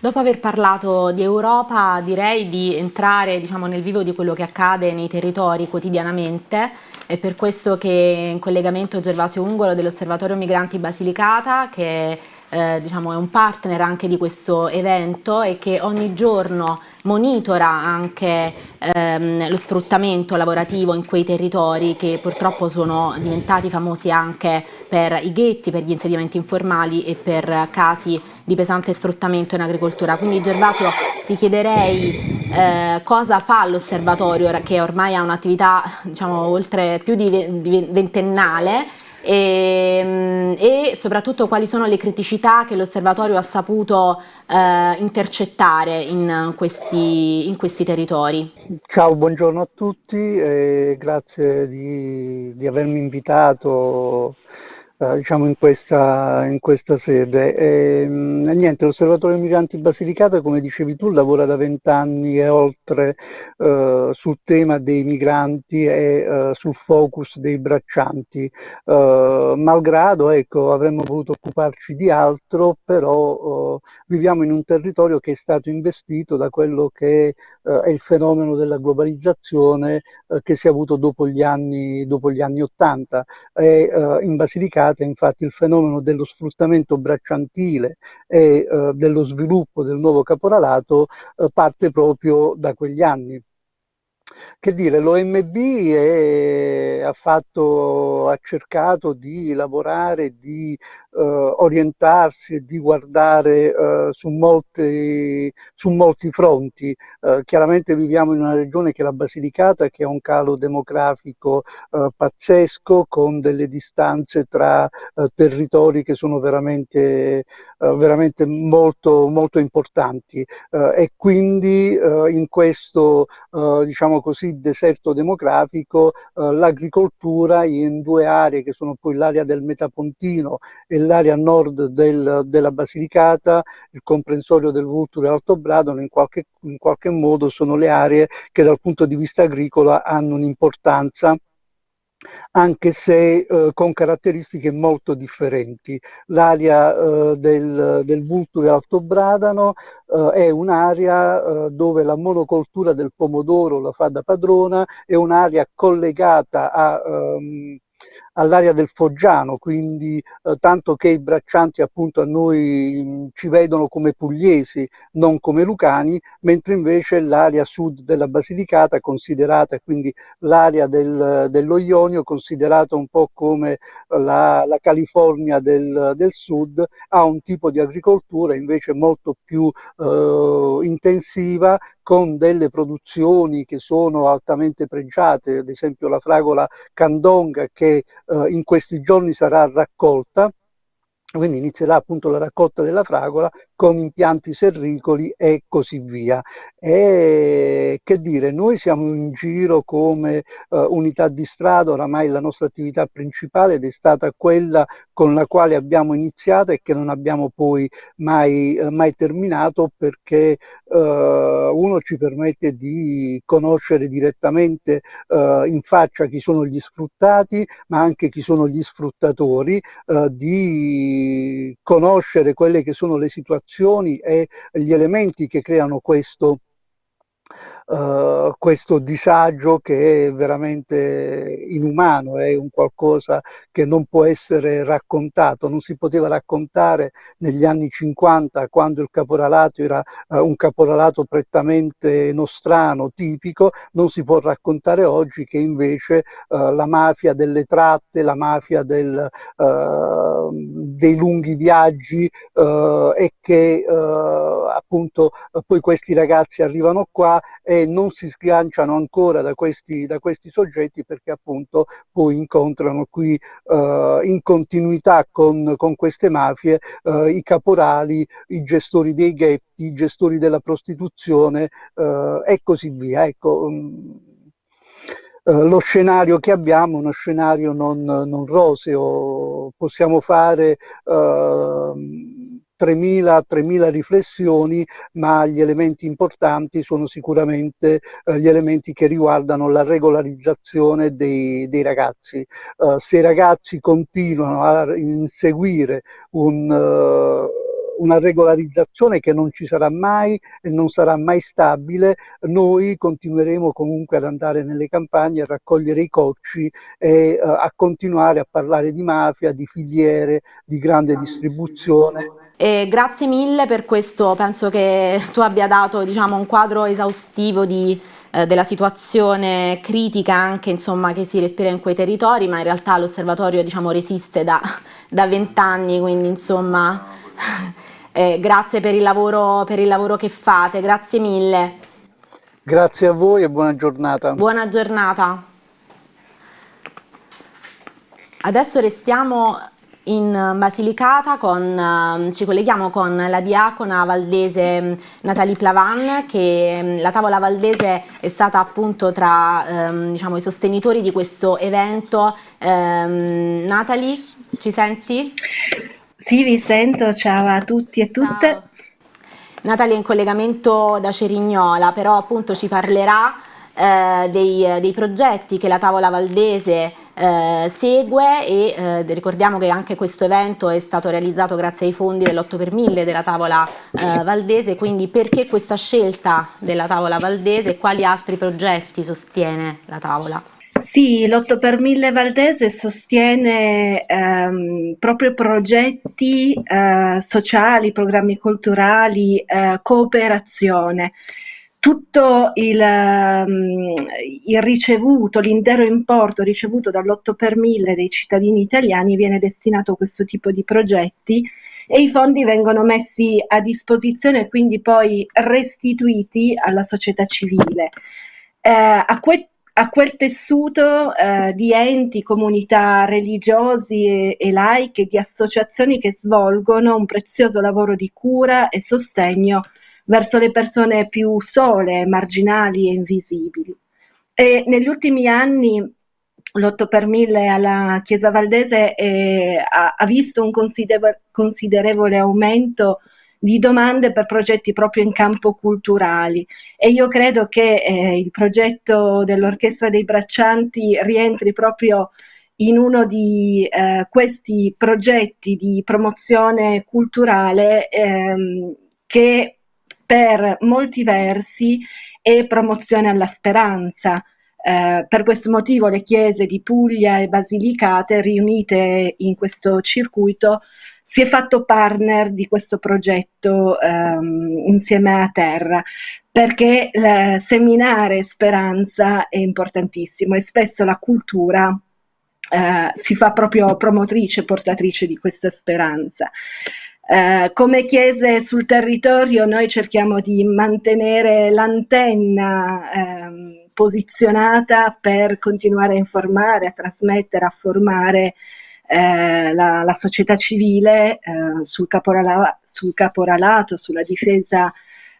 Dopo aver parlato di Europa direi di entrare diciamo, nel vivo di quello che accade nei territori quotidianamente è per questo che in collegamento Gervasio Ungolo dell'Osservatorio Migranti Basilicata che eh, diciamo, è un partner anche di questo evento e che ogni giorno monitora anche ehm, lo sfruttamento lavorativo in quei territori che purtroppo sono diventati famosi anche per i ghetti, per gli insediamenti informali e per casi di pesante sfruttamento in agricoltura. Quindi Gervasio ti chiederei eh, cosa fa l'osservatorio che ormai ha un'attività diciamo, oltre più di, ventennale e, ehm, e, soprattutto quali sono le criticità che l'osservatorio ha saputo eh, intercettare in questi, in questi, territori. Ciao, buongiorno a tutti e grazie di, di avermi invitato eh, diciamo in questa, in questa sede. E, mh, niente, l'Osservatorio Migranti Basilicata, come dicevi tu, lavora da vent'anni e oltre eh, sul tema dei migranti e eh, sul focus dei braccianti. Eh, malgrado, ecco, avremmo voluto occuparci di altro, però eh, viviamo in un territorio che è stato investito da quello che è il fenomeno della globalizzazione che si è avuto dopo gli anni, dopo gli anni 80. E, in Basilicata verificate infatti il fenomeno dello sfruttamento bracciantile e eh, dello sviluppo del nuovo caporalato eh, parte proprio da quegli anni. Che dire, l'OMB ha, fatto, ha cercato di lavorare, di eh, orientarsi e di guardare eh, su, molti, su, molti, fronti. Eh, chiaramente viviamo in una regione che è la Basilicata, che ha un calo demografico eh, pazzesco, con delle distanze tra eh, territori che sono veramente, eh, veramente molto, molto importanti. e quindi in questo, diciamo così, deserto demografico, l'agricoltura in due aree che sono poi l'area del Metapontino e l'area nord del, della Basilicata, il comprensorio del Vulture e Alto Bradon, in qualche, in qualche modo sono le aree che dal punto di vista agricolo hanno un'importanza anche se eh, con caratteristiche molto differenti. L'area eh, del, del Vulture Alto Bradano eh, è un'area eh, dove la monocoltura del pomodoro la fa da padrona, è un'area collegata a... Um, all'area del Foggiano, quindi eh, tanto che i braccianti appunto a noi mh, mm, ci vedono come pugliesi, non come lucani, mentre invece l'area sud della Basilicata, considerata quindi l'area del, dello Ionio, considerata un po' come la, la California del, del, sud, ha un tipo di agricoltura invece molto più eh, intensiva, con delle produzioni che sono altamente pregiate, ad esempio la fragola candonga che in questi giorni sarà raccolta quindi inizierà appunto la raccolta della fragola con impianti serricoli e così via. E che dire, noi siamo in giro come uh, unità di strada, oramai la nostra attività principale ed è stata quella con la quale abbiamo iniziato e che non abbiamo poi mai, uh, mai terminato perché uh, uno ci permette di conoscere direttamente in faccia chi sono gli sfruttati, ma anche chi sono gli sfruttatori, di conoscere quelle che sono le situazioni e gli elementi che creano questo uh, questo disagio che è veramente inumano, è un qualcosa che non può essere raccontato, non si poteva raccontare negli anni 50 quando il caporalato era uh, un caporalato prettamente nostrano, tipico, non si può raccontare oggi che invece uh, la mafia delle tratte, la mafia del, dei lunghi viaggi e che appunto poi questi ragazzi arrivano qua e non si sganciano ancora da questi, da questi soggetti perché appunto poi incontrano qui uh, in continuità con, con queste mafie uh, i caporali, i gestori dei ghetti, i gestori della prostituzione uh, e così via. Ecco, um, lo scenario che abbiamo è uno scenario non, non roseo, possiamo fare uh, 3.000, riflessioni, ma gli elementi importanti sono sicuramente eh, gli elementi che riguardano la regolarizzazione dei, dei ragazzi. Uh, se i ragazzi continuano a inseguire un... Uh, una regolarizzazione che non ci sarà mai e non sarà mai stabile, noi continueremo comunque ad andare nelle campagne a raccogliere i cocci e uh, a continuare a parlare di mafia, di filiere, di grande distribuzione. E grazie mille per questo, penso che tu abbia dato diciamo, un quadro esaustivo di, eh, della situazione critica anche insomma, che si respira in quei territori, ma in realtà l'osservatorio diciamo, resiste da vent'anni, quindi insomma Eh, grazie per il, lavoro, per il lavoro che fate, grazie mille. Grazie a voi e buona giornata. Buona giornata. Adesso restiamo in Basilicata, con, ehm, ci colleghiamo con la diacona valdese mm, Natalie Plavan che mm, la tavola valdese è stata appunto tra ehm, diciamo, i sostenitori di questo evento. Ehm, Natalie, ci senti? Sì, vi sento, ciao a tutti e tutte. Ciao. Natalie è in collegamento da Cerignola, però appunto ci parlerà eh, dei, dei, progetti che la tavola valdese eh, segue e eh, ricordiamo che anche questo evento è stato realizzato grazie ai fondi dell'8 per 1000 della tavola eh, valdese, quindi perché questa scelta della tavola valdese e quali altri progetti sostiene la tavola? Sì, l'8 per 1000 Valdese sostiene ehm, proprio progetti eh, sociali, programmi culturali, eh, cooperazione tutto il, um, il ricevuto, l'intero importo ricevuto dall'8 per 1000 dei cittadini italiani viene destinato a questo tipo di progetti e i fondi vengono messi a disposizione e quindi poi restituiti alla società civile. Eh, a, a, quel tessuto eh, di enti, comunità religiosi e, e laiche, di associazioni che svolgono un prezioso lavoro di cura e sostegno verso le persone più sole, marginali e invisibili. E negli ultimi anni l'8 per 1000 alla Chiesa Valdese eh, ha, ha, visto un consider- considerevole aumento di domande per progetti proprio in campo culturali e io credo che eh, il progetto dell'Orchestra dei Braccianti rientri proprio in uno di eh, questi progetti di promozione culturale ehm, che per molti versi è promozione alla speranza. Eh, per questo motivo le chiese di Puglia e Basilicate riunite in questo circuito si è fatto partner di questo progetto ehm, insieme a Terra perché eh, seminare speranza è importantissimo e spesso la cultura eh, si fa proprio promotrice, portatrice di questa speranza. Eh, come chiese sul territorio noi cerchiamo di mantenere l'antenna ehm, posizionata per continuare a informare, a trasmettere, a formare eh, la, la, società civile eh, sul, caporala- sul, caporalato, sulla difesa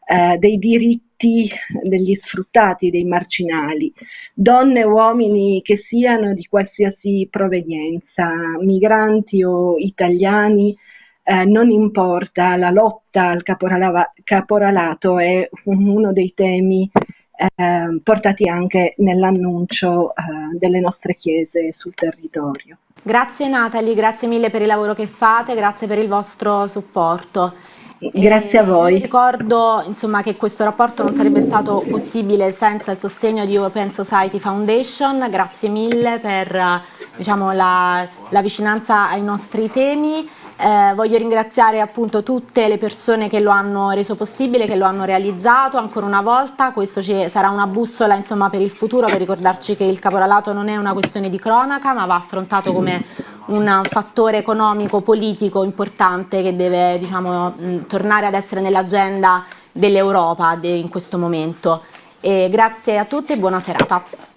eh, dei diritti degli sfruttati, dei marginali, donne e uomini che siano di qualsiasi provenienza, migranti o italiani, eh, non importa, la lotta al caporalato è uno dei temi eh, portati anche nell'annuncio eh, delle nostre chiese sul territorio. Grazie Natalie, grazie mille per il lavoro che fate, grazie per il vostro supporto. Grazie a voi. Ricordo insomma, che questo rapporto non sarebbe stato possibile senza il sostegno di Open Society Foundation, grazie mille per diciamo, la, la vicinanza ai nostri temi. Eh, voglio ringraziare appunto tutte le persone che lo hanno reso possibile, che lo hanno realizzato ancora una volta, questo ci, sarà una bussola insomma, per il futuro per ricordarci che il caporalato non è una questione di cronaca ma va affrontato come un fattore economico, politico importante che deve diciamo, mh, tornare ad essere nell'agenda dell'Europa de, in questo momento. E grazie a tutti e buona serata.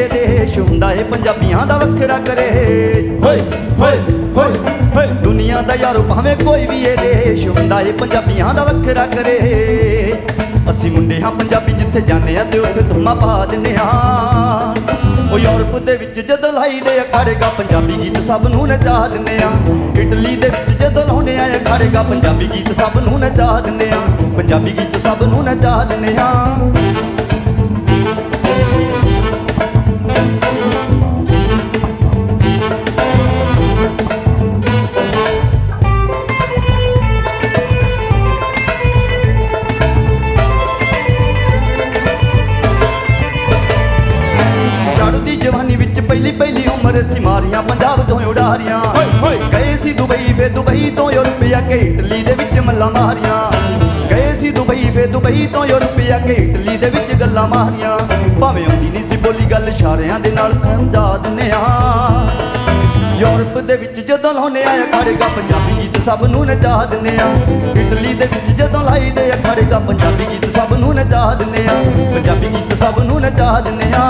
ਹੁੰਦਾ ਏ ਪੰਜਾਬੀਆਂ ਦਾ ਵੱਖਰਾ ਕਰੇ। ਹੋਏ ਹੋਏ ਹੋਏ ਹੋਏ। ਦੁਨੀਆ ਦਾ ਯਾਰੋ ਭਾਵੇਂ ਕੋਈ ਵੀ ਇਹ ਦੇਸ਼ ਹੁੰਦਾ ਏ ਪੰਜਾਬੀਆਂ ਦਾ ਵੱਖਰਾ ਕਰੇ। ਅਸੀਂ ਮੁੰਡੇ ਹਾਂ ਪੰਜਾਬੀ ਜਿੱਥੇ ਜਾਂਦੇ ਆ ਤੇ ਉੱਥੇ ਧੁੰਮਾ ਪਾ ਦਿੰਨੇ ਆ ਉਹ ਯੂਰਪ ਦੇ ਵਿੱਚ ਜਦੋਂ ਲਾਈਦੇ ਅਖੜੇਗਾ ਪੰਜਾਬੀ ਗੀਤ ਸਭ ਨੂੰ ਨਚਾ ਦਿੰਨੇ ਆ ਇਟਲੀ ਦੇ ਵਿੱਚ ਜਦੋਂ ਲਾਉਂਦੇ ਆ ਅਖੜੇਗਾ ਪੰਜਾਬੀ ਗੀਤ ਸਭ ਨੂੰ ਨਚਾ ਦਿੰਨੇ ਆ ਪੰਜਾਬੀ ਗੀਤ ਸਭ ਨੂੰ ਨਚਾ ਦਿੰਨੇ ਆ ਸੀ ਦੁਬਈ ਫੇ ਦੁਬਈ ਤੋਂ ਯੂਰਪੀਆ ਕੇ ਇਟਲੀ ਦੇ ਵਿੱਚ ਮੱਲਾ ਮਾਰੀਆਂ। ਗਏ ਸੀ ਦੁਬਈ ਫੇ ਦੁਬਈ ਤੋਂ ਯੂਰਪੀਆ ਕੇ ਇਟਲੀ ਦੇ ਵਿੱਚ ਗੱਲਾਂ ਮਾਰੀਆਂ। ਭਾਵੇਂ ਆਉਂਦੀ ਨਹੀਂ ਸੀ ਬੋਲੀ ਗੱਲ ਇਸ਼ਾਰਿਆਂ ਦੇ ਨਾਲ ਸਮਝਾ ਦਿੰਨੇ ਆ ਯੂਰਪ ਦੇ ਵਿੱਚ ਜਦੋਂ ਲਾਉਨੇ ਆ ਖੜੇਗਾ ਪੰਜਾਬੀ ਗੀਤ ਸਭ ਨੂੰ ਨਚਾ ਦਿੰਨੇ ਆ। ਇਟਲੀ ਦੇ ਵਿੱਚ ਜਦੋਂ ਲਾਈਦੇ ਆ ਖੜੇਗਾ ਪੰਜਾਬੀ ਗੀਤ ਸਭ ਨੂੰ ਨਚਾ ਦਿੰਨੇ ਆ। ਪੰਜਾਬੀ ਗੀਤ ਸਭ ਨੂੰ ਨਚਾ ਦਿੰਨੇ ਆ।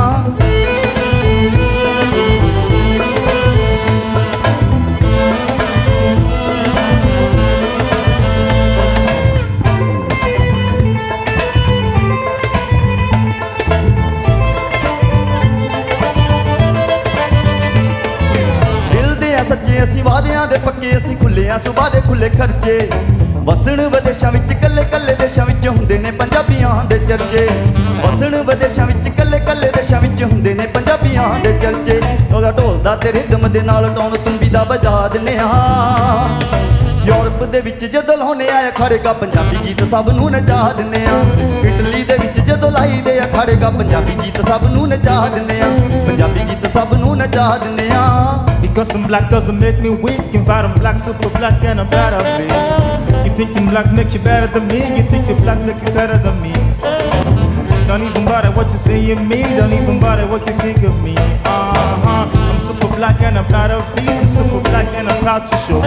ਪੱਕੇ ਅਸੀਂ ਦੇ ਖੁੱਲੇ ਖਰਚੇ। ਵਸਣ ਵਿਦੇਸ਼ਾਂ ਵਿੱਚ ਕੱਲੇ ਕੱਲੇ ਦੇਸ਼ਾਂ ਵਿੱਚ ਹੁੰਦੇ ਨੇ ਪੰਜਾਬੀਆਂ ਦੇ ਚਰਚੇ। ਵਸਣ ਵਿਦੇਸ਼ਾਂ ਵਿੱਚ ਕੱਲੇ ਕੱਲੇ ਦੇਸ਼ਾਂ ਵਿੱਚ ਹੁੰਦੇ ਨੇ ਪੰਜਾਬੀਆਂ ਦੇ ਚਰਚੇ। ਉਹਦਾ ਢੋਲਦਾ ਤੇ ਰਿਦਮ ਦੇ ਨਾਲ ਟੌਣ ਤੁੰਬੀ ਦਾ ਵਜਾ ਦਿੰਨੇ ਆ ਯੂਰਪ ਦੇ ਵਿੱਚ ਜਦੋਂ ਲਾਉਨੇ ਆ ਖੜੇਗਾ ਪੰਜਾਬੀ ਗੀਤ ਸਭ ਨੂੰ ਨਚਾ ਦਿੰਨੇ ਆ ਇਟਲੀ ਦੇ ਵਿੱਚ ਜਦੋਂ ਲਾਈਦੇ ਆ ਖੜੇਗਾ ਪੰਜਾਬੀ ਗੀਤ ਸਭ ਨੂੰ ਨਚਾ ਦਿੰਨੇ ਆ ਪੰਜਾਬੀ ਗੀਤ ਸਭ ਨੂੰ ਨਚਾ ਦਿੰਨੇ ਆ Because I'm black doesn't make me weak. In fact, I'm black, super black, and I'm proud of it. You think you blacks make you better than me? You think you blacks make you better than me? Don't even bother what you say of me. Don't even bother what you think of me. Uh huh. I'm super black and I'm proud of it. I'm super black and I'm proud to show.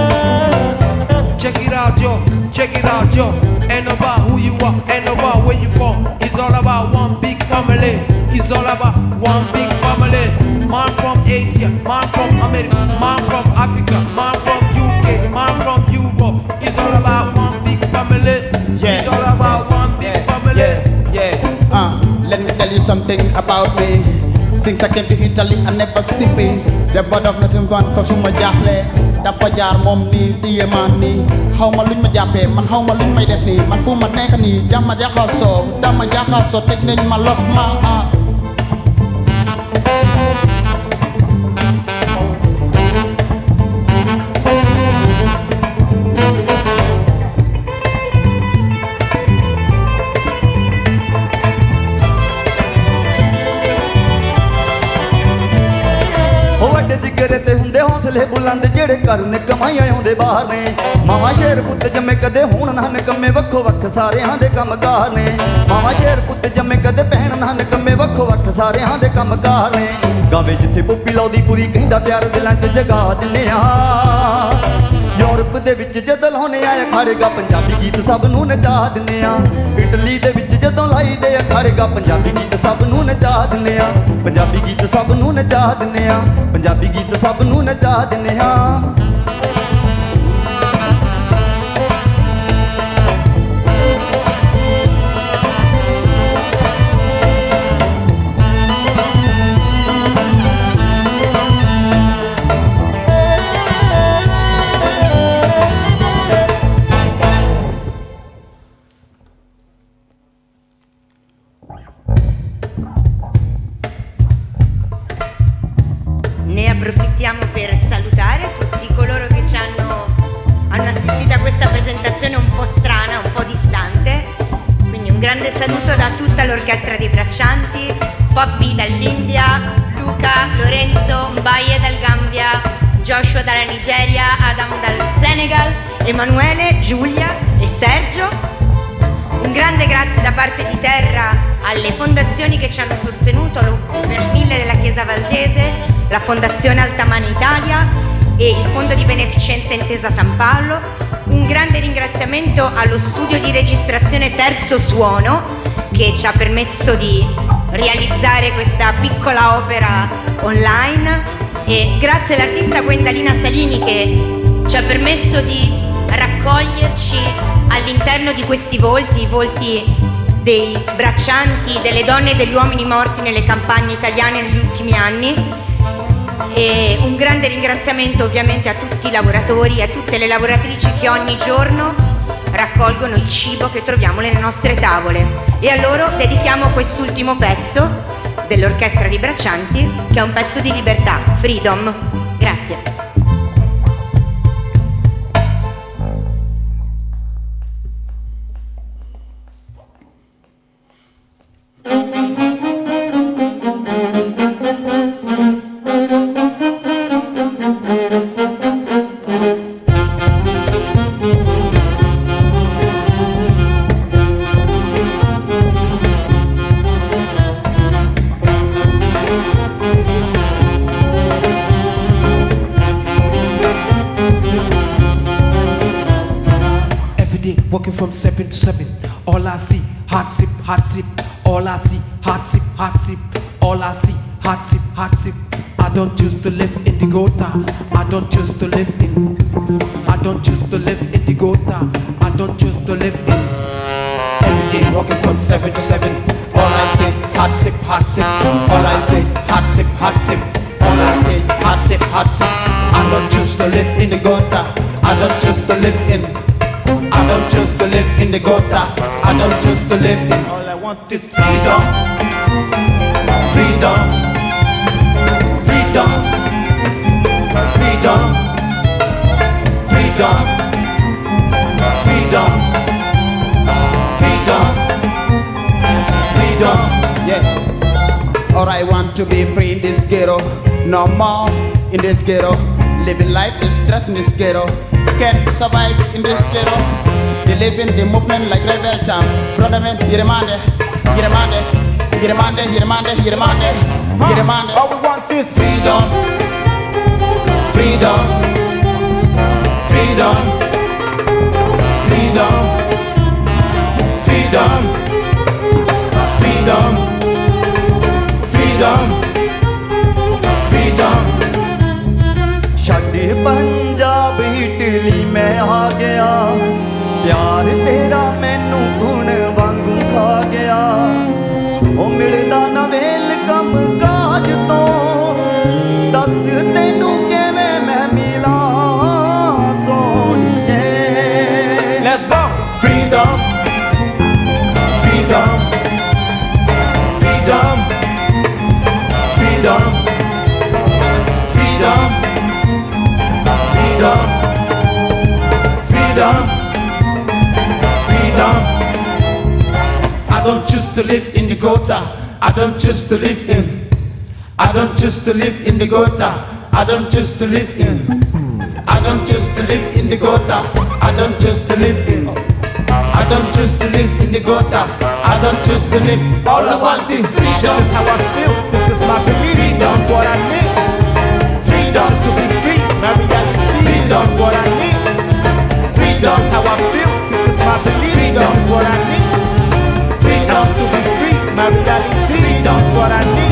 Check it out, yo. Check it out, yo. Ain't about who you are, ain't about where you from. It's all about one big family. It's all about one big family. Man from Asia, man from America, man from Africa, man from UK, man from Europe. It's all about one big family. Yeah. It's all about one big family. Yeah, yeah. Uh, let me tell you something about me. Since I came to Italy, I never sippy. The bud of nothing gone for suma jaaxle. dafa jaar moom nii téye ma nii xaw ma luñ ma jàppee man xaw ma luñ may def nii man fu ma nekk nii dama jaxasoo dama jaxasoo teg nañ ma lox ma ah. ਉਹ ਤੇ ਹੁੰਦੇ ਹੌਸਲੇ ਬੁਲੰਦ ਜਿਹੜੇ ਕਰਨ ਕਮਾਈਆਂ ਆਉਂਦੇ ਬਾਹਰ ਨੇ। ਮਾਵਾ ਸ਼ੇਰ ਪੁੱਤ ਜੰਮੇ ਕਦੇ ਹੁਣ ਨਾ ਨਕਮੇ ਵੱਖੋ ਵੱਖ ਸਾਰਿਆਂ ਦੇ ਕੰਮਕਾਰ ਨੇ। ਮਾਵਾ ਸ਼ੇਰ ਪੁੱਤ ਜੰਮੇ ਕਦੇ ਪਹਿਣ ਨਾ ਨਕਮੇ ਵੱਖੋ ਵੱਖ ਸਾਰਿਆਂ ਦੇ ਕੰਮਕਾਰ ਨੇ। ਗਾਵੇ ਜਿੱਥੇ ਪੁੱਪੀ ਲਾਉਦੀ ਪੂਰੀ, ਕਹਿੰਦਾ ਪਿਆਰ ਦਿਲਾਂ 'ਚ ਜਗਾ ਦਿੰਨੇ ਆ ਯੂਰਪ ਦੇ ਵਿੱਚ ਜਦੋਂ ਲਾਉਨੇ ਆ, ਅਖਾੜੇਗਾ ਪੰਜਾਬੀ ਗੀਤ ਸਭ ਨੂੰ ਨਚਾ ਦਿੰਨੇ ਆ। ਇਟਲੀ ਦੇ ਵਿੱਚ ਜਦੋਂ ਲਾਈ ਦੇ ਅਖਾੜੇਗਾ ਪੰਜਾਬੀ ਗੀਤ ਸਭ ਨੂੰ ਨਚਾ ਦਿੰਨੇ ਆ। ਪੰਜਾਬੀ ਗੀਤ ਸਭ ਨੂੰ ਨਚਾ ਦਿੰਨੇ ਆ, ਪੰਜਾਬੀ ਗੀਤ ਸਭ ਨੂੰ ਨਚਾ ਦਿੰਨੇ ਆ। Emanuele, Giulia e Sergio. Un grande grazie da parte di Terra alle fondazioni che ci hanno sostenuto, per mille della Chiesa Valdese, la Fondazione Altamana Italia e il Fondo di Beneficenza Intesa San Paolo. Un grande ringraziamento allo studio di registrazione Terzo Suono che ci ha permesso di realizzare questa piccola opera online e grazie all'artista Gwendalina Salini che ci ha permesso di raccoglierci all'interno di questi volti, i volti dei braccianti, delle donne e degli uomini morti nelle campagne italiane negli ultimi anni. E un grande ringraziamento ovviamente a tutti i lavoratori e a tutte le lavoratrici che ogni giorno raccolgono il cibo che troviamo nelle nostre tavole. E a loro dedichiamo quest'ultimo pezzo dell'Orchestra dei Braccianti, che è un pezzo di libertà, Freedom. Grazie. Ghetto. Living life is stress in this ghetto. Can't survive in this ghetto. They live in the movement like rebel champ. Brother man, you demand it. You demand it. You demand it. You demand it. You demand it. You demand it. गया। प्यार तेरा I don't choose to live in the gutter. I don't choose to live in. I don't choose to live in the gutter. I don't choose to live in. I don't choose to live in the gutter. I don't choose to live in. I don't choose to live in the gutter. I don't choose to live. All I want is freedom. This is how I feel. This is my belief. Freedom. Is what I need. Freedom. Just to be free. My reality. Freedom. Is what I need. Freedom. How I feel. This is my belief. Freedom. Is what I need my reality. does what I need.